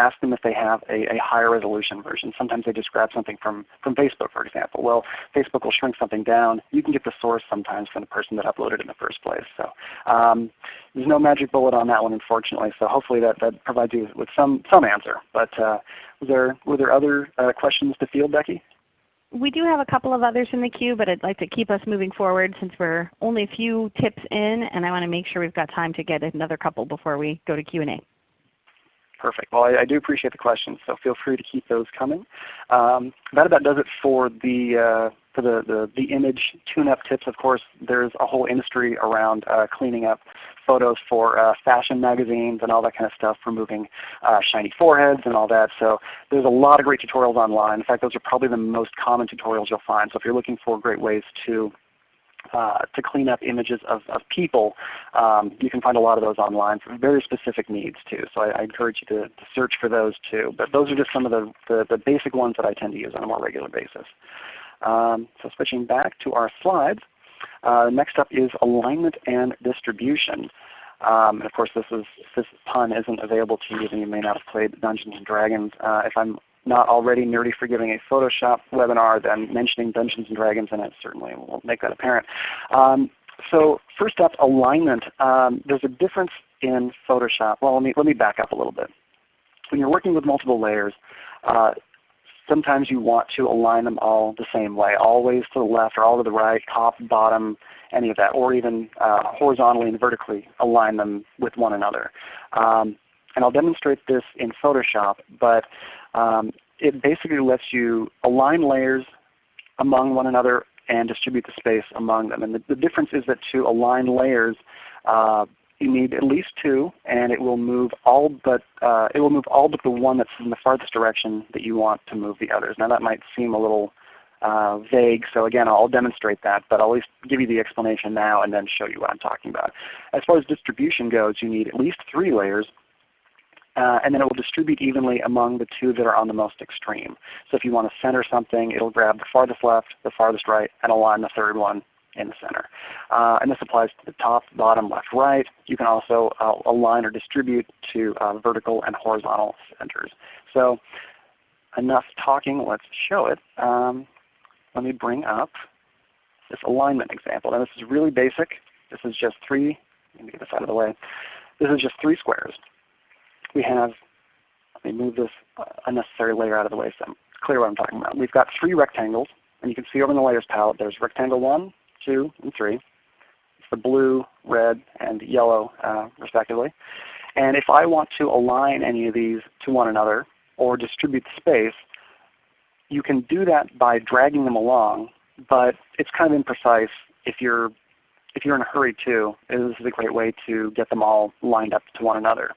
ask them if they have a, a, higher resolution version. Sometimes they just grab something from, from Facebook for example. Well, Facebook will shrink something down. You can get the source sometimes from the person that uploaded it in the first place. So um, there's no magic bullet on that one unfortunately. So hopefully that, that provides you with some, some answer. But uh, there, were there other uh, questions to field, Becky? We do have a couple of others in the queue, but I'd like to keep us moving forward since we're only a few tips in, and I want to make sure we've got time to get another couple before we go to Q&A. Perfect. Well, I, I, do appreciate the questions, so feel free to keep those coming. Um, that about does it for the uh, for the, the, the image tune-up tips. Of course, there's a whole industry around uh, cleaning up photos for uh, fashion magazines and all that kind of stuff, removing uh, shiny foreheads and all that. So there's a lot of great tutorials online. In fact, those are probably the most common tutorials you'll find. So if you're looking for great ways to uh, to clean up images of, of people. Um, you can find a lot of those online for very specific needs too. So I, I encourage you to, to, search for those too. But those are just some of the, the, the, basic ones that I tend to use on a more regular basis. Um, so switching back to our slides, uh, next up is alignment and distribution. Um, and of course, this is this pun isn't available to you, then you may not have played Dungeons and Dragons. Uh, if I'm not already nerdy for giving a Photoshop webinar, then mentioning Dungeons and Dragons in it certainly will make that apparent. Um, so first up, alignment. Um, there's a difference in Photoshop. Well, let me, let me back up a little bit. When you're working with multiple layers, uh, sometimes you want to align them all the same way, always to the left or all to the right, top, bottom, any of that, or even uh, horizontally and vertically align them with one another. Um, and I'll demonstrate this in Photoshop, but um, it basically lets you align layers among one another and distribute the space among them. And the, the difference is that to align layers, uh, you need at least two, and it will move all but uh, it will move all but the one that's in the farthest direction that you want to move the others. Now that might seem a little uh, vague, so again I'll demonstrate that, but I'll at least give you the explanation now and then show you what I'm talking about. As far as distribution goes, you need at least three layers, uh, and then it will distribute evenly among the two that are on the most extreme. So if you want to center something, it will grab the farthest left, the farthest right, and align the third one in the center. Uh, and this applies to the top, bottom, left, right. You can also uh, align or distribute to uh, vertical and horizontal centers. So enough talking, let's show it. Um, let me bring up this alignment example. Now this is really basic. This is just three, let me get this out of the way. This is just three squares. We have, let me move this unnecessary layer out of the way so I'm clear what I'm talking about. We've got three rectangles, and you can see over in the layers palette there's rectangle 1, 2, and 3. It's the blue, red, and yellow uh, respectively. And if I want to align any of these to one another or distribute the space, you can do that by dragging them along, but it's kind of imprecise if you're if you're in a hurry too. This is a great way to get them all lined up to one another.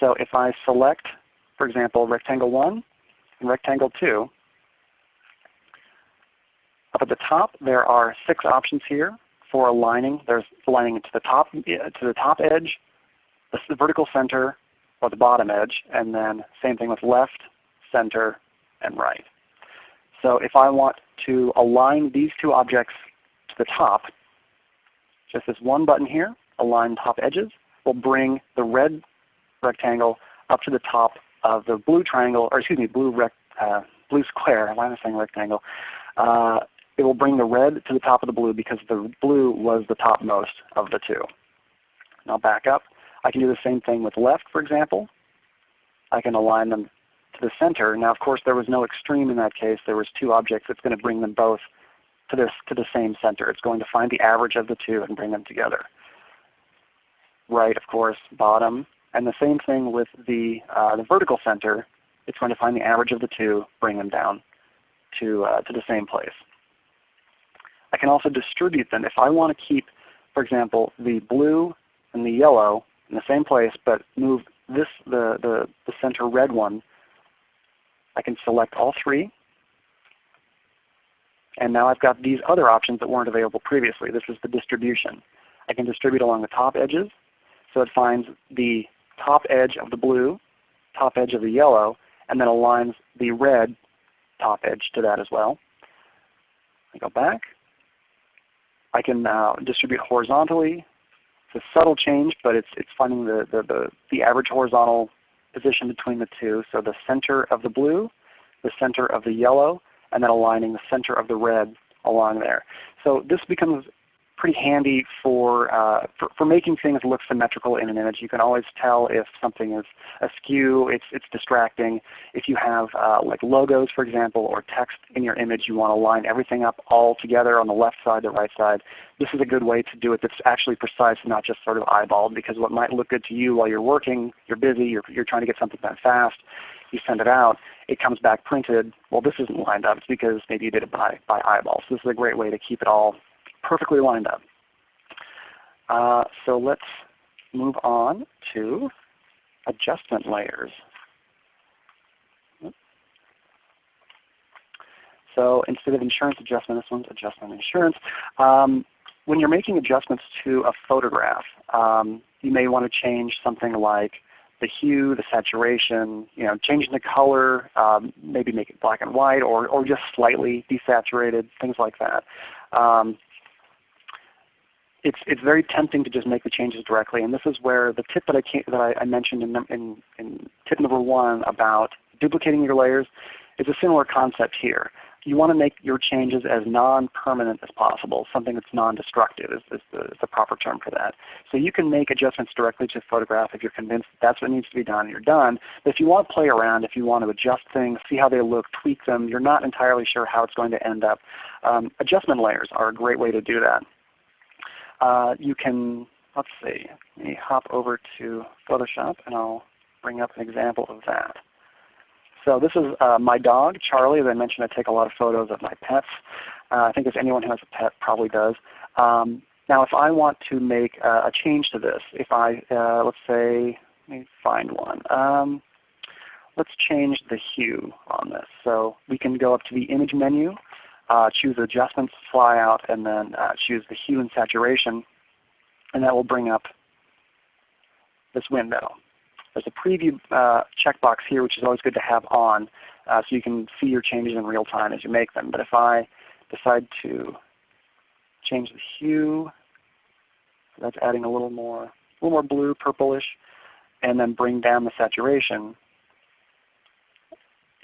So if I select, for example, rectangle 1 and rectangle 2, up at the top there are six options here for aligning. There's aligning to the top, uh, to the top edge, the vertical center, or the bottom edge, and then same thing with left, center, and right. So if I want to align these two objects to the top, just this one button here, Align Top Edges, will bring the red rectangle up to the top of the blue triangle, or excuse me, blue, rec, uh, blue square. Why am I saying rectangle? Uh, it will bring the red to the top of the blue because the blue was the topmost of the two. Now back up. I can do the same thing with left, for example. I can align them to the center. Now of course there was no extreme in that case. There was two objects that's going to bring them both to, this, to the same center. It's going to find the average of the two and bring them together. Right, of course, bottom. And the same thing with the, uh, the vertical center. It's going to find the average of the two, bring them down to, uh, to the same place. I can also distribute them. If I want to keep, for example, the blue and the yellow in the same place, but move this the, the, the center red one, I can select all three. And now I've got these other options that weren't available previously. This is the distribution. I can distribute along the top edges. So it finds the top edge of the blue, top edge of the yellow, and then aligns the red top edge to that as well. I go back. I can uh, distribute horizontally. It's a subtle change, but it's, it's finding the, the, the, the average horizontal position between the two. So the center of the blue, the center of the yellow, and then aligning the center of the red along there. So this becomes pretty handy for, uh, for, for, making things look symmetrical in an image. You can always tell if something is askew, it's, it's distracting. If you have uh, like logos for example or text in your image, you want to line everything up all together on the left side, the right side. This is a good way to do it that's actually precise and not just sort of eyeballed because what might look good to you while you're working, you're busy, you're, you're trying to get something done fast, you send it out, it comes back printed. Well, this isn't lined up. It's because maybe you did it by, by eyeball. So this is a great way to keep it all perfectly lined up. Uh, so let's move on to adjustment layers. So instead of insurance adjustment, this one's adjustment insurance. Um, when you're making adjustments to a photograph, um, you may want to change something like the hue, the saturation, you know, changing the color, um, maybe make it black and white or, or just slightly desaturated, things like that. Um, it's, it's very tempting to just make the changes directly. And this is where the tip that I, that I, I mentioned in, in, in tip number one about duplicating your layers is a similar concept here you want to make your changes as non-permanent as possible. Something that's non-destructive is, is, the, is, the, proper term for that. So you can make adjustments directly to the photograph if you're convinced that that's what needs to be done, you're done. But if you want to play around, if you want to adjust things, see how they look, tweak them, you're not entirely sure how it's going to end up, um, adjustment layers are a great way to do that. Uh, you can, let's see, let me hop over to Photoshop and I'll bring up an example of that. So this is uh, my dog, Charlie. As I mentioned, I take a lot of photos of my pets. Uh, I think as anyone who has a pet probably does. Um, now if I want to make uh, a change to this, if I, uh, let's say, let me find one. Um, let's change the hue on this. So we can go up to the image menu, uh, choose adjustments, Fly Out, and then uh, choose the hue and saturation. And that will bring up this window. There's a preview uh, checkbox here which is always good to have on uh, so you can see your changes in real time as you make them. But if I decide to change the hue, that's adding a little more, a little more blue, purplish, and then bring down the saturation,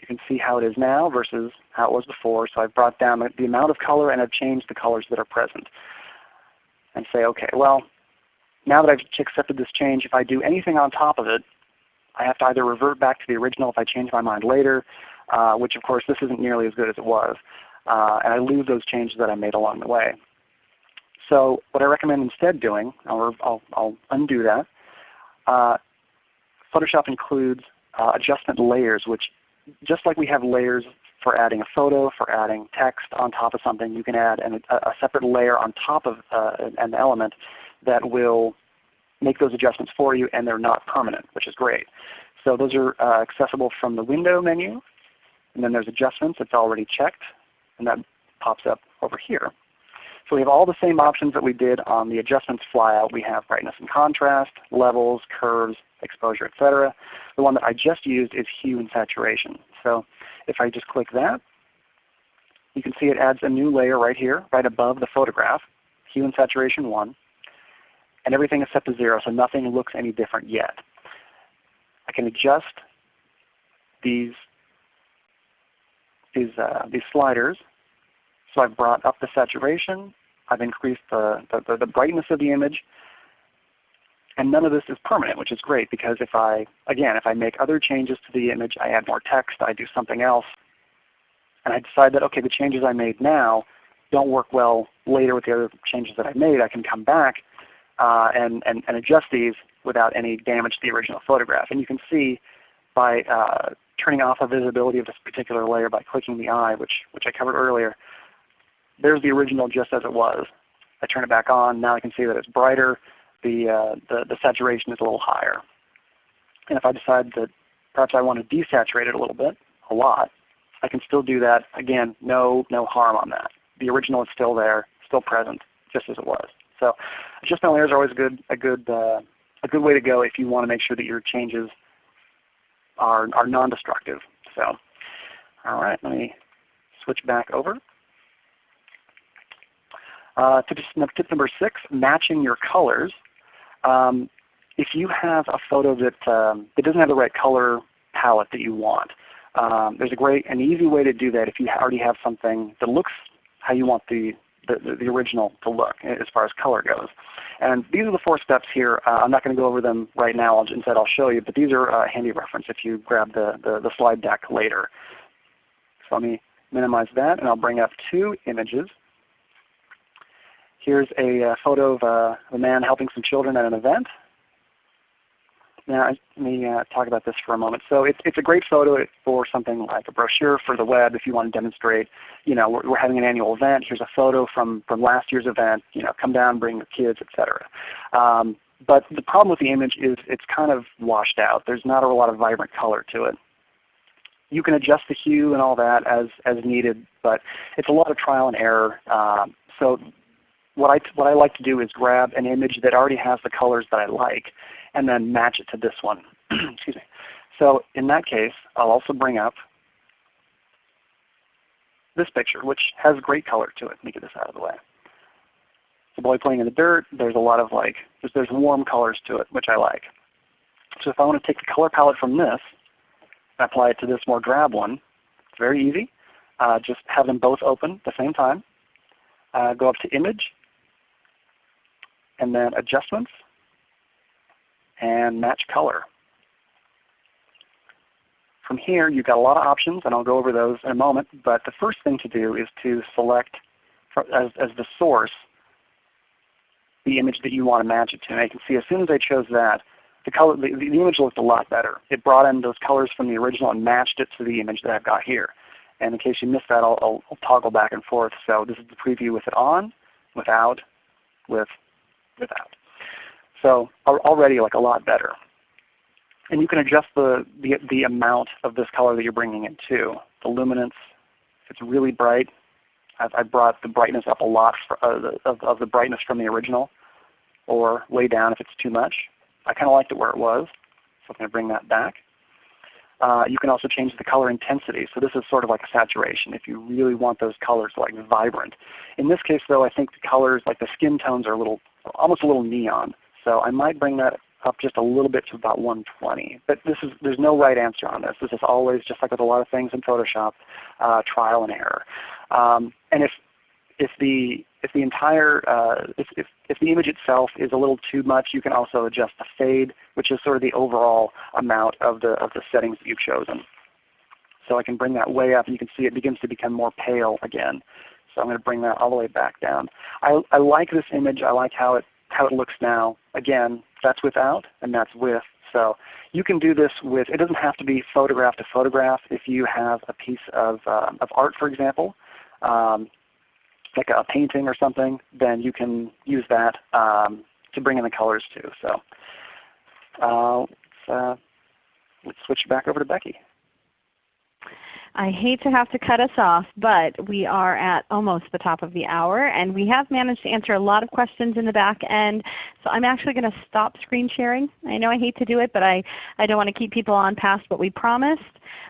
you can see how it is now versus how it was before. So I've brought down the amount of color and I've changed the colors that are present. And say, okay, well, now that I've accepted this change, if I do anything on top of it, I have to either revert back to the original if I change my mind later, uh, which of course this isn't nearly as good as it was. Uh, and I lose those changes that I made along the way. So what I recommend instead doing, I'll, I'll, I'll undo that. Uh, Photoshop includes uh, adjustment layers, which just like we have layers for adding a photo, for adding text on top of something, you can add an, a, separate layer on top of uh, an element that will make those adjustments for you and they're not permanent, which is great. So those are uh, accessible from the window menu. And then there's adjustments that's already checked, and that pops up over here. So we have all the same options that we did on the adjustments flyout. We have brightness and contrast, levels, curves, exposure, etc. The one that I just used is hue and saturation. So if I just click that, you can see it adds a new layer right here, right above the photograph, hue and saturation 1 and everything is set to 0, so nothing looks any different yet. I can adjust these, these, uh, these sliders. So I've brought up the saturation, I've increased the, the, the brightness of the image, and none of this is permanent, which is great because if I, again, if I make other changes to the image, I add more text, I do something else, and I decide that okay, the changes I made now don't work well later with the other changes that I made, I can come back uh, and, and, and adjust these without any damage to the original photograph. And you can see by uh, turning off the visibility of this particular layer by clicking the eye, which, which I covered earlier, there's the original just as it was. I turn it back on. Now I can see that it's brighter. The, uh, the, the saturation is a little higher. And if I decide that perhaps I want to desaturate it a little bit, a lot, I can still do that. Again, no, no harm on that. The original is still there, still present, just as it was. So adjustment layers are always a good, a good, uh, a good way to go if you want to make sure that your changes are, are non-destructive. So all right, let me switch back over. Uh, tip, number six, matching your colors. Um, if you have a photo that, um, that doesn't have the right color palette that you want, um, there's a great and easy way to do that if you already have something that looks how you want the, the, the, original to look as far as color goes. And these are the four steps here. Uh, I'm not going to go over them right now. I'll, instead I'll show you. But these are uh, handy reference if you grab the, the, the slide deck later. So let me minimize that and I'll bring up two images. Here's a uh, photo of uh, a man helping some children at an event. Now let me uh, talk about this for a moment. So it's, it's a great photo for something like a brochure for the web if you want to demonstrate, you know, we're, we're having an annual event. Here's a photo from, from last year's event. You know, come down, bring your kids, etc. Um, but the problem with the image is it's kind of washed out. There's not a lot of vibrant color to it. You can adjust the hue and all that as, as needed, but it's a lot of trial and error. Um, so what I, what I like to do is grab an image that already has the colors that I like and then match it to this one. Excuse me. So in that case, I'll also bring up this picture, which has great color to it. Let me get this out of the way. It's a boy playing in the dirt. There's a lot of like, there's, there's warm colors to it, which I like. So if I want to take the color palette from this and apply it to this more drab one, it's very easy. Uh, just have them both open at the same time. Uh, go up to Image, and then Adjustments, and Match Color. From here, you've got a lot of options, and I'll go over those in a moment. But the first thing to do is to select as, as the source the image that you want to match it to. And I can see as soon as I chose that, the, color, the, the image looked a lot better. It brought in those colors from the original and matched it to the image that I've got here. And in case you missed that, I'll, I'll, I'll toggle back and forth. So this is the preview with it on, without, with, without. So already like a lot better. And you can adjust the, the, the amount of this color that you're bringing it to. The luminance, if it's really bright, I've, I've brought the brightness up a lot for, uh, of, of the brightness from the original, or way down if it's too much. I kind of liked it where it was, so I'm going to bring that back. Uh, you can also change the color intensity. So this is sort of like a saturation if you really want those colors like vibrant. In this case though, I think the colors, like the skin tones are a little, almost a little neon. So I might bring that up just a little bit to about 120. But this is, there's no right answer on this. This is always, just like with a lot of things in Photoshop, uh, trial and error. Um, and if, if, the, if the entire, uh, if, if, if the image itself is a little too much, you can also adjust the fade, which is sort of the overall amount of the, of the settings that you've chosen. So I can bring that way up and you can see it begins to become more pale again. So I'm going to bring that all the way back down. I, I like this image. I like how it, how it looks now. Again, that's without and that's with. So you can do this with, it doesn't have to be photograph to photograph. If you have a piece of, uh, of art for example, um, like a painting or something, then you can use that um, to bring in the colors too. So uh, let's, uh, let's switch back over to Becky. I hate to have to cut us off, but we are at almost the top of the hour, and we have managed to answer a lot of questions in the back end. So I'm actually going to stop screen sharing. I know I hate to do it, but I, I don't want to keep people on past what we promised.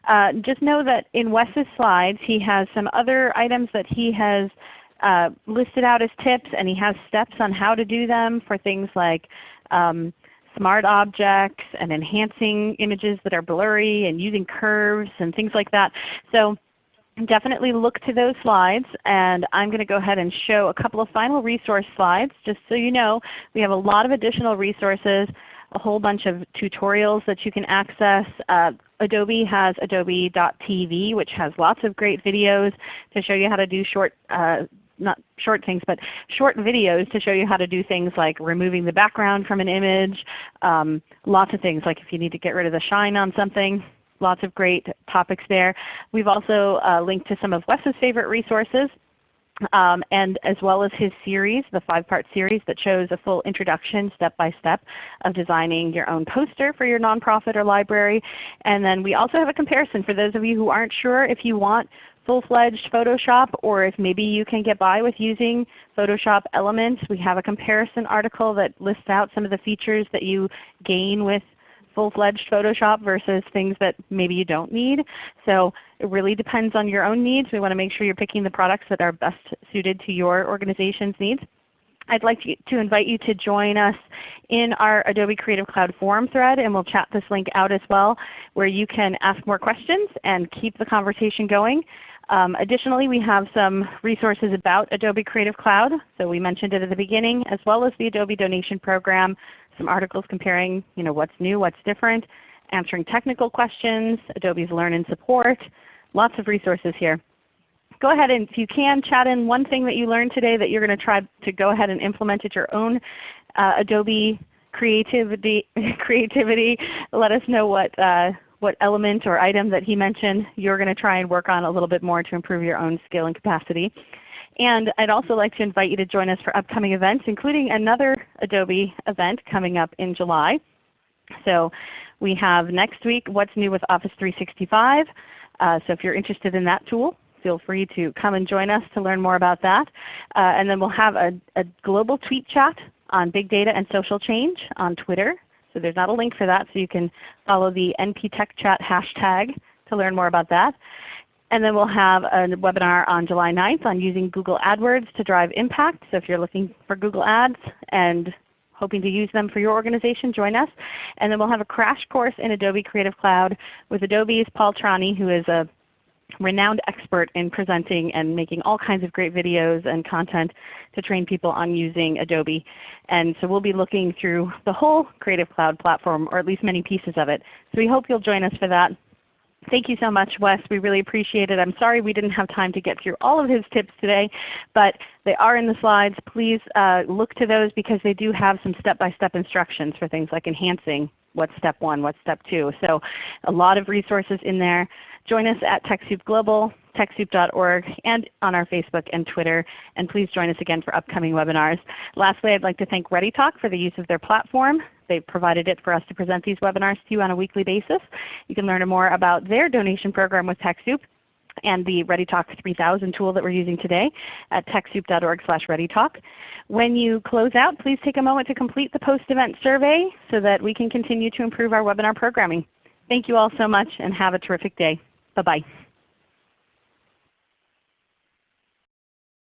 Uh, just know that in Wes's slides he has some other items that he has uh, listed out as tips, and he has steps on how to do them for things like um, smart objects and enhancing images that are blurry and using curves and things like that. So definitely look to those slides and I'm going to go ahead and show a couple of final resource slides. Just so you know, we have a lot of additional resources, a whole bunch of tutorials that you can access. Uh, Adobe has adobe.tv which has lots of great videos to show you how to do short uh, not short things, but short videos to show you how to do things like removing the background from an image, um, lots of things like if you need to get rid of the shine on something, lots of great topics there. We've also uh, linked to some of Wes's favorite resources. Um, and as well as his series, the five-part series that shows a full introduction step by step of designing your own poster for your nonprofit or library. And then we also have a comparison for those of you who aren't sure if you want full-fledged Photoshop or if maybe you can get by with using Photoshop Elements. We have a comparison article that lists out some of the features that you gain with full-fledged Photoshop versus things that maybe you don't need. So it really depends on your own needs. We want to make sure you're picking the products that are best suited to your organization's needs. I'd like to invite you to join us in our Adobe Creative Cloud forum thread, and we'll chat this link out as well, where you can ask more questions and keep the conversation going. Um, additionally, we have some resources about Adobe Creative Cloud. So we mentioned it at the beginning, as well as the Adobe Donation Program, some articles comparing you know, what's new, what's different, answering technical questions, Adobe's Learn and Support, lots of resources here. Go ahead and if you can chat in one thing that you learned today that you're going to try to go ahead and implement at your own uh, Adobe creativity, creativity. Let us know what, uh, what element or item that he mentioned you're going to try and work on a little bit more to improve your own skill and capacity. And I'd also like to invite you to join us for upcoming events, including another Adobe event coming up in July. So we have next week What's New with Office 365. Uh, so if you're interested in that tool, feel free to come and join us to learn more about that. Uh, and then we'll have a, a global tweet chat on big data and social change on Twitter. So there's not a link for that, so you can follow the NP Tech Chat hashtag to learn more about that. And then we'll have a webinar on July 9th on using Google AdWords to drive impact. So if you're looking for Google Ads and hoping to use them for your organization, join us. And then we'll have a crash course in Adobe Creative Cloud with Adobe's Paul Trani who is a renowned expert in presenting and making all kinds of great videos and content to train people on using Adobe. And so we'll be looking through the whole Creative Cloud platform, or at least many pieces of it. So we hope you'll join us for that. Thank you so much Wes. We really appreciate it. I'm sorry we didn't have time to get through all of his tips today, but they are in the slides. Please uh, look to those because they do have some step-by-step -step instructions for things like enhancing what's step 1, what's step 2. So a lot of resources in there. Join us at TechSoup Global, TechSoup.org, and on our Facebook and Twitter. And please join us again for upcoming webinars. Lastly, I'd like to thank ReadyTalk for the use of their platform. They've provided it for us to present these webinars to you on a weekly basis. You can learn more about their donation program with TechSoup and the ReadyTalk 3000 tool that we're using today at TechSoup.org slash ReadyTalk. When you close out, please take a moment to complete the post-event survey so that we can continue to improve our webinar programming. Thank you all so much and have a terrific day. Bye-bye.